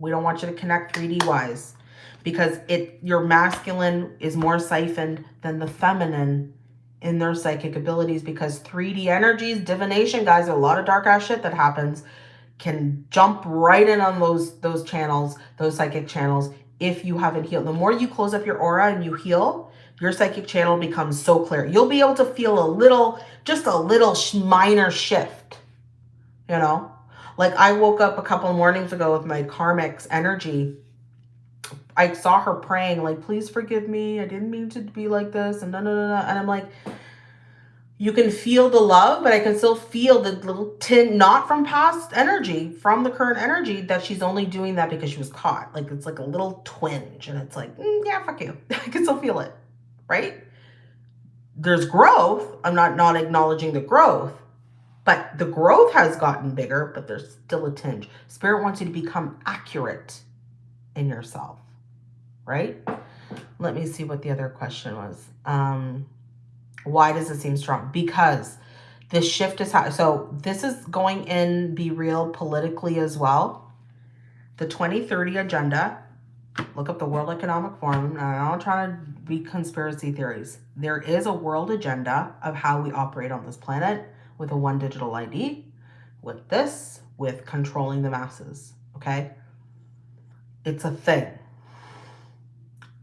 we don't want you to connect 3D wise because it your masculine is more siphoned than the feminine in their psychic abilities because 3D energies, divination, guys, a lot of dark ass shit that happens can jump right in on those those channels, those psychic channels if you haven't healed. The more you close up your aura and you heal, your psychic channel becomes so clear. You'll be able to feel a little, just a little minor shift, you know? Like I woke up a couple mornings ago with my karmic's energy. I saw her praying like, please forgive me. I didn't mean to be like this. And no, no, no, no. And I'm like, you can feel the love, but I can still feel the little tin, not from past energy, from the current energy that she's only doing that because she was caught. Like it's like a little twinge and it's like, mm, yeah, fuck you. *laughs* I can still feel it, right? There's growth. I'm not not acknowledging the growth, but the growth has gotten bigger, but there's still a tinge. Spirit wants you to become accurate in yourself, right? Let me see what the other question was. Um, why does it seem strong? Because this shift is how, so this is going in Be Real politically as well. The 2030 agenda, look up the World Economic Forum. I'm not trying to be conspiracy theories. There is a world agenda of how we operate on this planet with a one digital ID, with this, with controlling the masses, okay? It's a thing.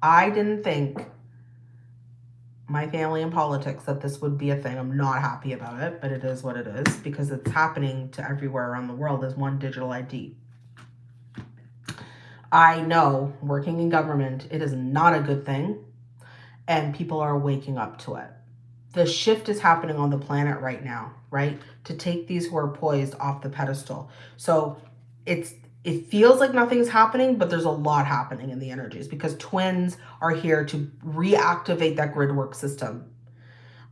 I didn't think my family in politics that this would be a thing. I'm not happy about it, but it is what it is because it's happening to everywhere around the world as one digital ID. I know working in government, it is not a good thing and people are waking up to it the shift is happening on the planet right now, right? To take these who are poised off the pedestal. So it's it feels like nothing's happening, but there's a lot happening in the energies because twins are here to reactivate that grid work system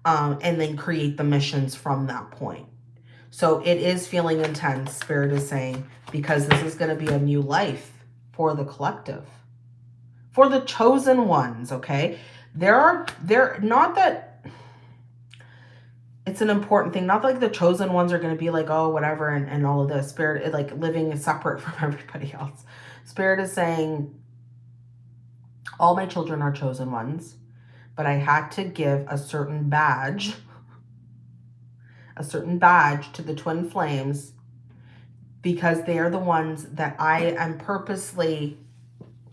um, and then create the missions from that point. So it is feeling intense, Spirit is saying, because this is going to be a new life for the collective, for the chosen ones, okay? There are, there, not that it's an important thing. Not like the chosen ones are going to be like, oh, whatever, and, and all of this. Spirit, like living separate *laughs* from everybody else. Spirit is saying, all my children are chosen ones, but I had to give a certain badge, a certain badge to the twin flames because they are the ones that I am purposely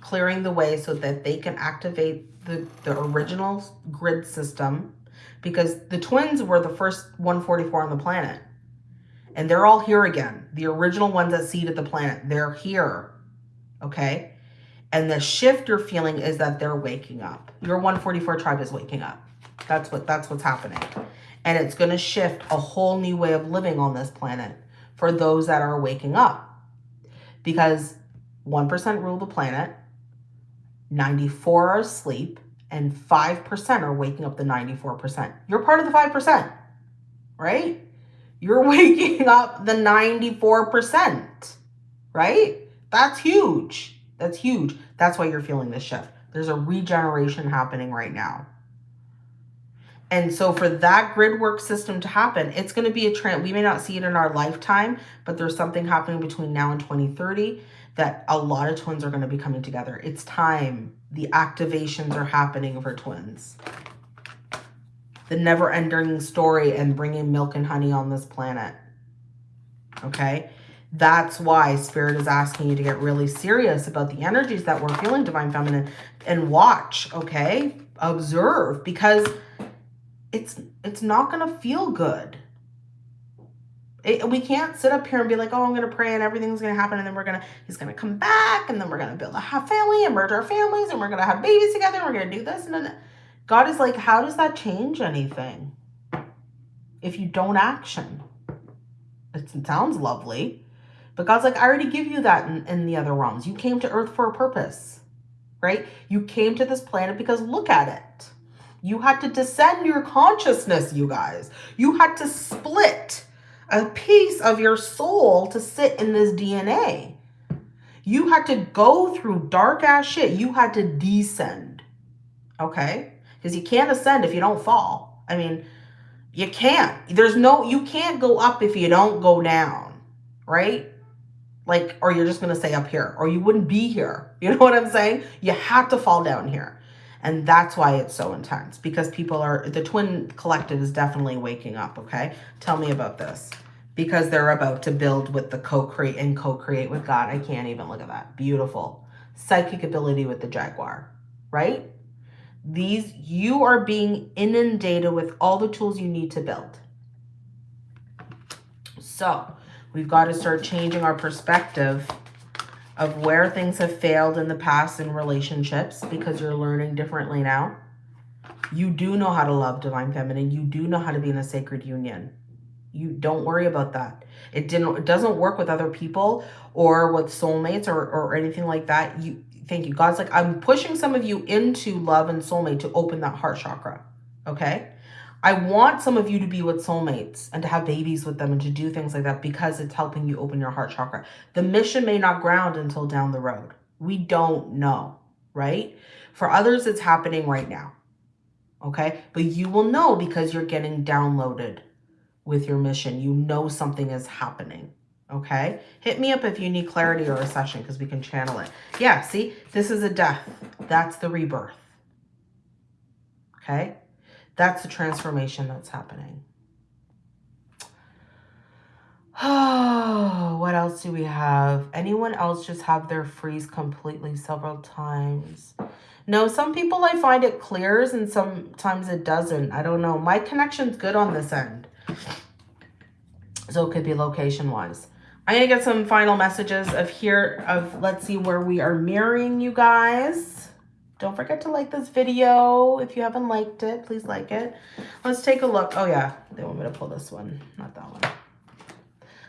clearing the way so that they can activate the, the original grid system because the twins were the first 144 on the planet. And they're all here again. The original ones that seeded the planet, they're here. Okay? And the shift you're feeling is that they're waking up. Your 144 tribe is waking up. That's what that's what's happening. And it's going to shift a whole new way of living on this planet for those that are waking up. Because 1% rule the planet, 94 are asleep, and 5% are waking up the 94%. You're part of the 5%, right? You're *laughs* waking up the 94%, right? That's huge. That's huge. That's why you're feeling this shift. There's a regeneration happening right now. And so for that grid work system to happen, it's going to be a trend. We may not see it in our lifetime, but there's something happening between now and 2030 that a lot of twins are going to be coming together. It's time. The activations are happening for twins. The never-ending story and bringing milk and honey on this planet. Okay? That's why Spirit is asking you to get really serious about the energies that we're feeling, Divine Feminine, and watch, okay? Observe, because it's it's not going to feel good. It, we can't sit up here and be like, oh, I'm going to pray and everything's going to happen. And then we're going to, he's going to come back and then we're going to build a family and merge our families and we're going to have babies together. And we're going to do this. And then God is like, how does that change anything if you don't action? It sounds lovely. But God's like, I already give you that in, in the other realms. You came to earth for a purpose, right? You came to this planet because look at it. You had to descend your consciousness, you guys. You had to split a piece of your soul to sit in this DNA. You had to go through dark ass shit. You had to descend. Okay? Because you can't ascend if you don't fall. I mean, you can't. There's no, you can't go up if you don't go down. Right? Like, or you're just going to stay up here or you wouldn't be here. You know what I'm saying? You have to fall down here. And that's why it's so intense because people are, the twin collective is definitely waking up, okay? Tell me about this. Because they're about to build with the co-create and co-create with God. I can't even look at that. Beautiful. Psychic ability with the Jaguar, right? These, you are being inundated with all the tools you need to build. So we've got to start changing our perspective of where things have failed in the past in relationships because you're learning differently now. You do know how to love Divine Feminine. You do know how to be in a sacred union. You don't worry about that. It didn't it doesn't work with other people or with soulmates or, or anything like that. You thank you. God's like, I'm pushing some of you into love and soulmate to open that heart chakra. Okay. I want some of you to be with soulmates and to have babies with them and to do things like that because it's helping you open your heart chakra. The mission may not ground until down the road. We don't know, right? For others, it's happening right now, okay? But you will know because you're getting downloaded with your mission. You know something is happening, okay? Hit me up if you need clarity or a session because we can channel it. Yeah, see, this is a death. That's the rebirth, okay? That's the transformation that's happening. Oh, *sighs* what else do we have? Anyone else just have their freeze completely several times? No, some people I find it clears and sometimes it doesn't. I don't know. My connection's good on this end. So it could be location wise. I'm going to get some final messages of here of let's see where we are mirroring you guys. Don't forget to like this video. If you haven't liked it, please like it. Let's take a look. Oh yeah, they want me to pull this one, not that one.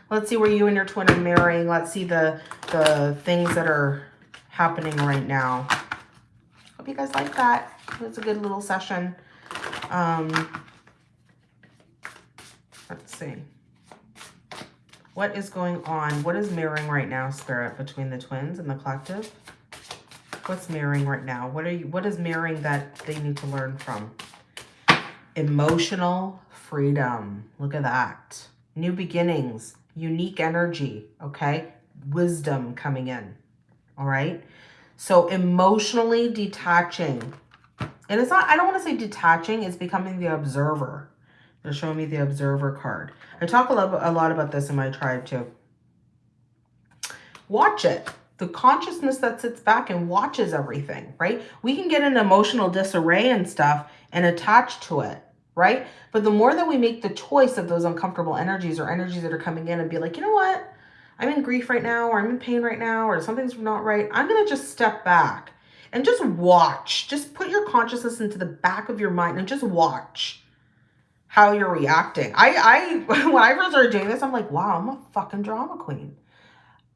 Let's see where you and your twin are marrying. Let's see the, the things that are happening right now. Hope you guys like that. It was a good little session. Um, let's see. What is going on? What is mirroring right now, Spirit, between the twins and the collective? What's mirroring right now? What are you, what is mirroring that they need to learn from? Emotional freedom. Look at that. New beginnings, unique energy, okay? Wisdom coming in, all right? So emotionally detaching. And it's not, I don't want to say detaching, it's becoming the observer. They're showing me the observer card. I talk a lot, a lot about this in my tribe too. Watch it the consciousness that sits back and watches everything, right? We can get an emotional disarray and stuff and attach to it, right? But the more that we make the choice of those uncomfortable energies or energies that are coming in and be like, you know what? I'm in grief right now, or I'm in pain right now, or something's not right, I'm going to just step back and just watch. Just put your consciousness into the back of your mind and just watch how you're reacting. I, I, *laughs* when I first started doing this, I'm like, wow, I'm a fucking drama queen.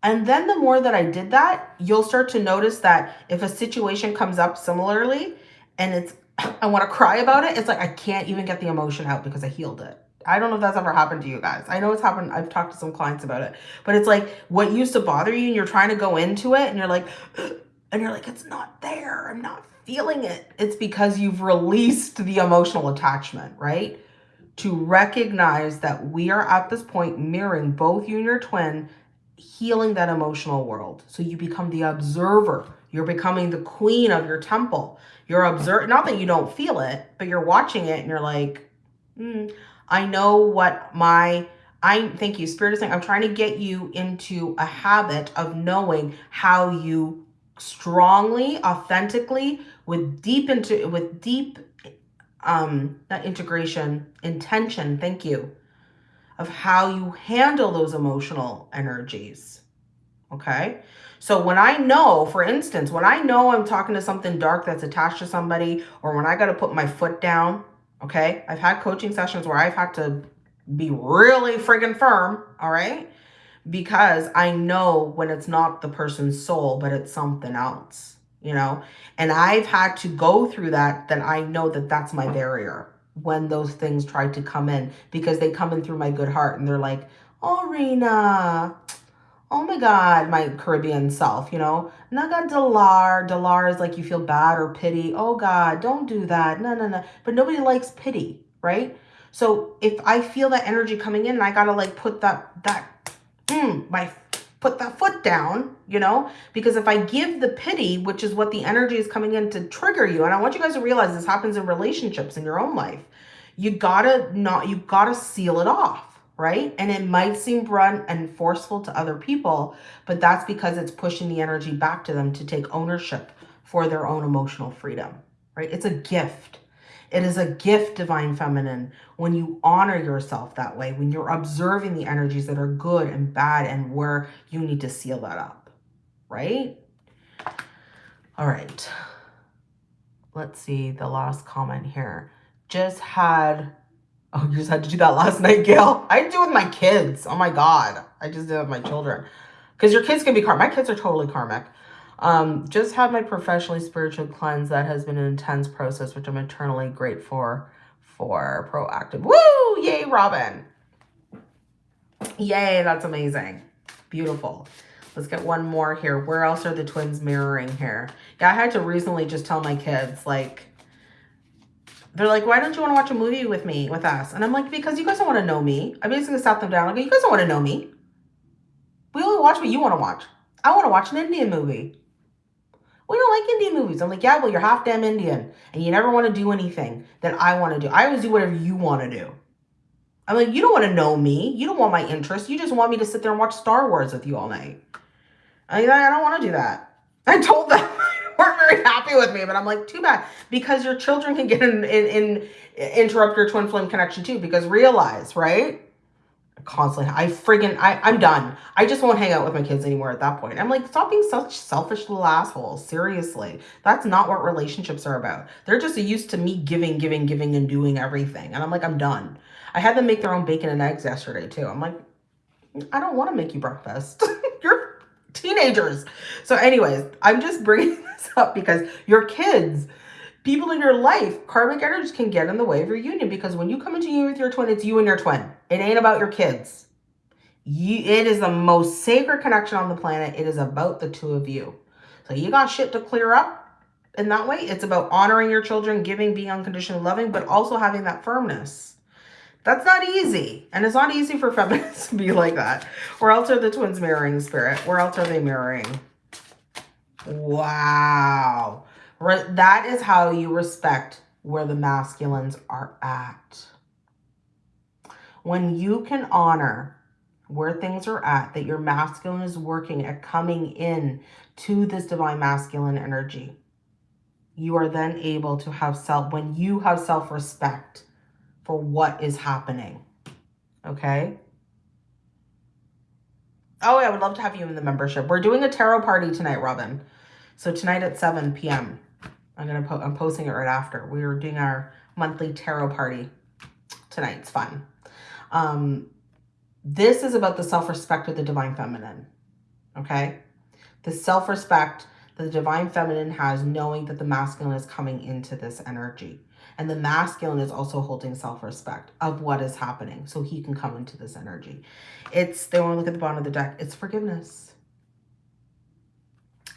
And then the more that I did that, you'll start to notice that if a situation comes up similarly and it's, *coughs* I want to cry about it, it's like I can't even get the emotion out because I healed it. I don't know if that's ever happened to you guys. I know it's happened. I've talked to some clients about it, but it's like what used to bother you and you're trying to go into it and you're like, *gasps* and you're like, it's not there. I'm not feeling it. It's because you've released the emotional attachment, right? To recognize that we are at this point mirroring both you and your twin healing that emotional world. So you become the observer. You're becoming the queen of your temple. You're observe not that you don't feel it, but you're watching it and you're like, mm, I know what my I thank you, Spirit is saying I'm trying to get you into a habit of knowing how you strongly, authentically, with deep into with deep um not integration, intention, thank you, of how you handle those emotional energies. Okay. So when I know, for instance, when I know I'm talking to something dark that's attached to somebody, or when I got to put my foot down, okay, I've had coaching sessions where I've had to be really friggin' firm, all right, because I know when it's not the person's soul, but it's something else, you know, and I've had to go through that, that I know that that's my barrier when those things try to come in because they come in through my good heart and they're like, oh, Rena, oh my God, my Caribbean self, you know, Naga Dalar. Dalar is like you feel bad or pity. Oh God, don't do that. No, no, no. But nobody likes pity, right? So if I feel that energy coming in I gotta like put that, that, mm, my put that foot down, you know, because if I give the pity, which is what the energy is coming in to trigger you, and I want you guys to realize this happens in relationships in your own life, you gotta not, you gotta seal it off, right? And it might seem blunt and forceful to other people, but that's because it's pushing the energy back to them to take ownership for their own emotional freedom, right? It's a gift. It is a gift, Divine Feminine, when you honor yourself that way, when you're observing the energies that are good and bad and where you need to seal that up, right? All right. Let's see the last comment here. Just had, oh, you just had to do that last *laughs* night, Gail. I do with my kids. Oh my God. I just did with my children. Because your kids can be karmic. My kids are totally karmic. Um, just had my professionally spiritual cleanse. That has been an intense process, which I'm eternally grateful for, proactive. Woo! Yay, Robin. Yay, that's amazing. Beautiful. Let's get one more here. Where else are the twins mirroring here? Yeah, I had to recently just tell my kids, like, they're like, why don't you want to watch a movie with me, with us? And I'm like, because you guys don't want to know me. I basically sat them down. Like, you guys don't want to know me. We only watch what you want to watch. I want to watch an Indian movie we don't like Indian movies. I'm like, yeah, well, you're half damn Indian and you never want to do anything that I want to do. I always do whatever you want to do. I'm like, you don't want to know me. You don't want my interest. You just want me to sit there and watch Star Wars with you all night. I, I don't want to do that. I told them *laughs* weren't very happy with me, but I'm like, too bad. Because your children can get in, in, in interrupt your twin flame connection too. Because realize, right? Constantly i friggin I, i'm done. I just won't hang out with my kids anymore at that point. I'm like stop being such selfish little assholes seriously. That's not what relationships are about. They're just used to me giving giving giving and doing everything. And i'm like i'm done. I had them make their own bacon and eggs yesterday too. I'm like i don't want to make you breakfast. *laughs* You're teenagers. So anyways i'm just bringing *laughs* this up because your kids people in your life, karmic energies can get in the way of your union because when you come into union with your twin, it's you and your twin. It ain't about your kids. You, it is the most sacred connection on the planet. It is about the two of you. So you got shit to clear up in that way. It's about honoring your children, giving, being unconditionally loving, but also having that firmness. That's not easy. And it's not easy for *laughs* feminists to be like that. Where else are the twins mirroring spirit? Where else are they mirroring? Wow. That is how you respect where the masculines are at. When you can honor where things are at, that your masculine is working at coming in to this divine masculine energy, you are then able to have self, when you have self-respect for what is happening, okay? Oh, I would love to have you in the membership. We're doing a tarot party tonight, Robin. So tonight at 7 p.m. I'm gonna po I'm posting it right after. We are doing our monthly tarot party tonight. It's fun. Um, this is about the self-respect of the divine feminine. Okay? The self-respect that the divine feminine has knowing that the masculine is coming into this energy. And the masculine is also holding self-respect of what is happening so he can come into this energy. It's, they want to look at the bottom of the deck, it's forgiveness.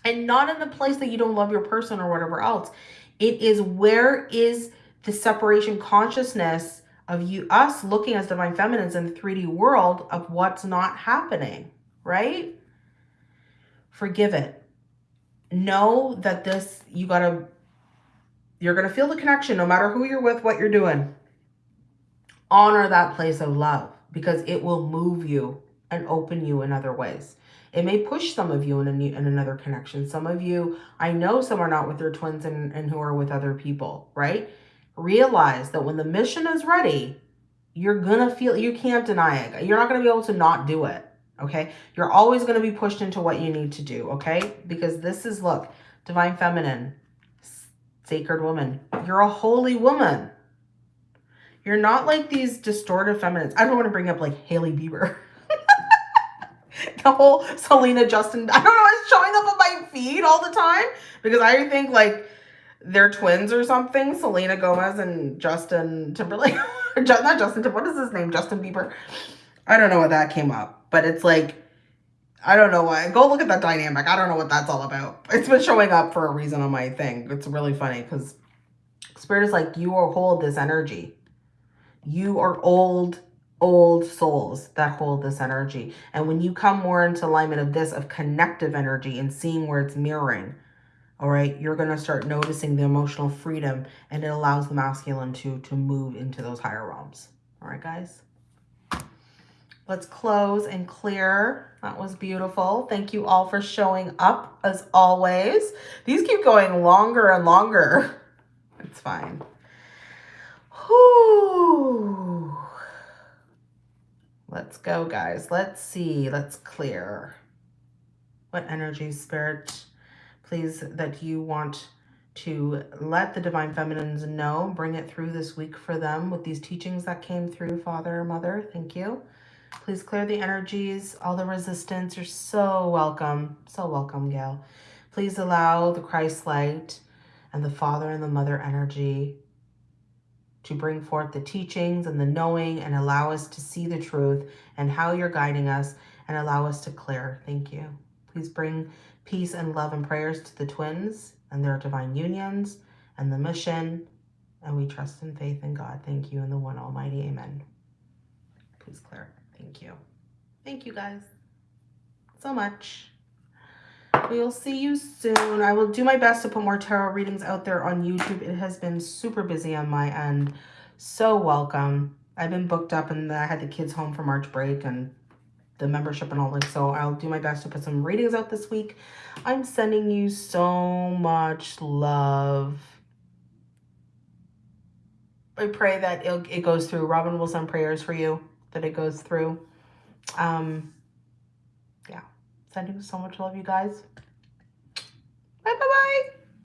And not in the place that you don't love your person or whatever else. It is where is the separation consciousness of you, us looking as divine feminines in the 3D world of what's not happening, right? Forgive it. Know that this, you got to you're to feel the connection no matter who you're with, what you're doing. Honor that place of love because it will move you and open you in other ways. It may push some of you in, a new, in another connection. Some of you, I know some are not with their twins and, and who are with other people, right? Realize that when the mission is ready, you're going to feel, you can't deny it. You're not going to be able to not do it, okay? You're always going to be pushed into what you need to do, okay? Because this is, look, divine feminine, sacred woman. You're a holy woman. You're not like these distorted feminists. I don't want to bring up like Hailey Bieber. *laughs* *laughs* the whole Selena Justin, I don't know, it's showing up on my feed all the time because I think like they're twins or something. Selena Gomez and Justin Timberlake. *laughs* not Justin Timberlake. What is his name? Justin Bieber. I don't know what that came up, but it's like I don't know why. Go look at that dynamic. I don't know what that's all about. It's been showing up for a reason on my thing. It's really funny because Spirit is like, you are hold this energy. You are old, old souls that hold this energy. And when you come more into alignment of this, of connective energy and seeing where it's mirroring, all right, you're going to start noticing the emotional freedom and it allows the masculine to, to move into those higher realms. All right, guys. Let's close and clear. That was beautiful. Thank you all for showing up as always. These keep going longer and longer. *laughs* It's fine. Whew. Let's go, guys. Let's see. Let's clear. What energy, spirit, please, that you want to let the Divine Feminines know. Bring it through this week for them with these teachings that came through, Father, Mother. Thank you. Please clear the energies, all the resistance. You're so welcome. So welcome, Gail. Please allow the Christ light and the Father and the Mother energy to bring forth the teachings and the knowing and allow us to see the truth and how you're guiding us and allow us to clear. Thank you. Please bring peace and love and prayers to the twins and their divine unions and the mission. And we trust in faith in God. Thank you in the one almighty. Amen. Please clear. Thank you. Thank you guys so much. We will see you soon. I will do my best to put more tarot readings out there on YouTube. It has been super busy on my end. So welcome. I've been booked up and I had the kids home for March break and the membership and all that. So I'll do my best to put some readings out this week. I'm sending you so much love. I pray that it, goes through. Robin will send prayers for you that it goes through. Um, sending so much love, you guys. Bye, bye, bye.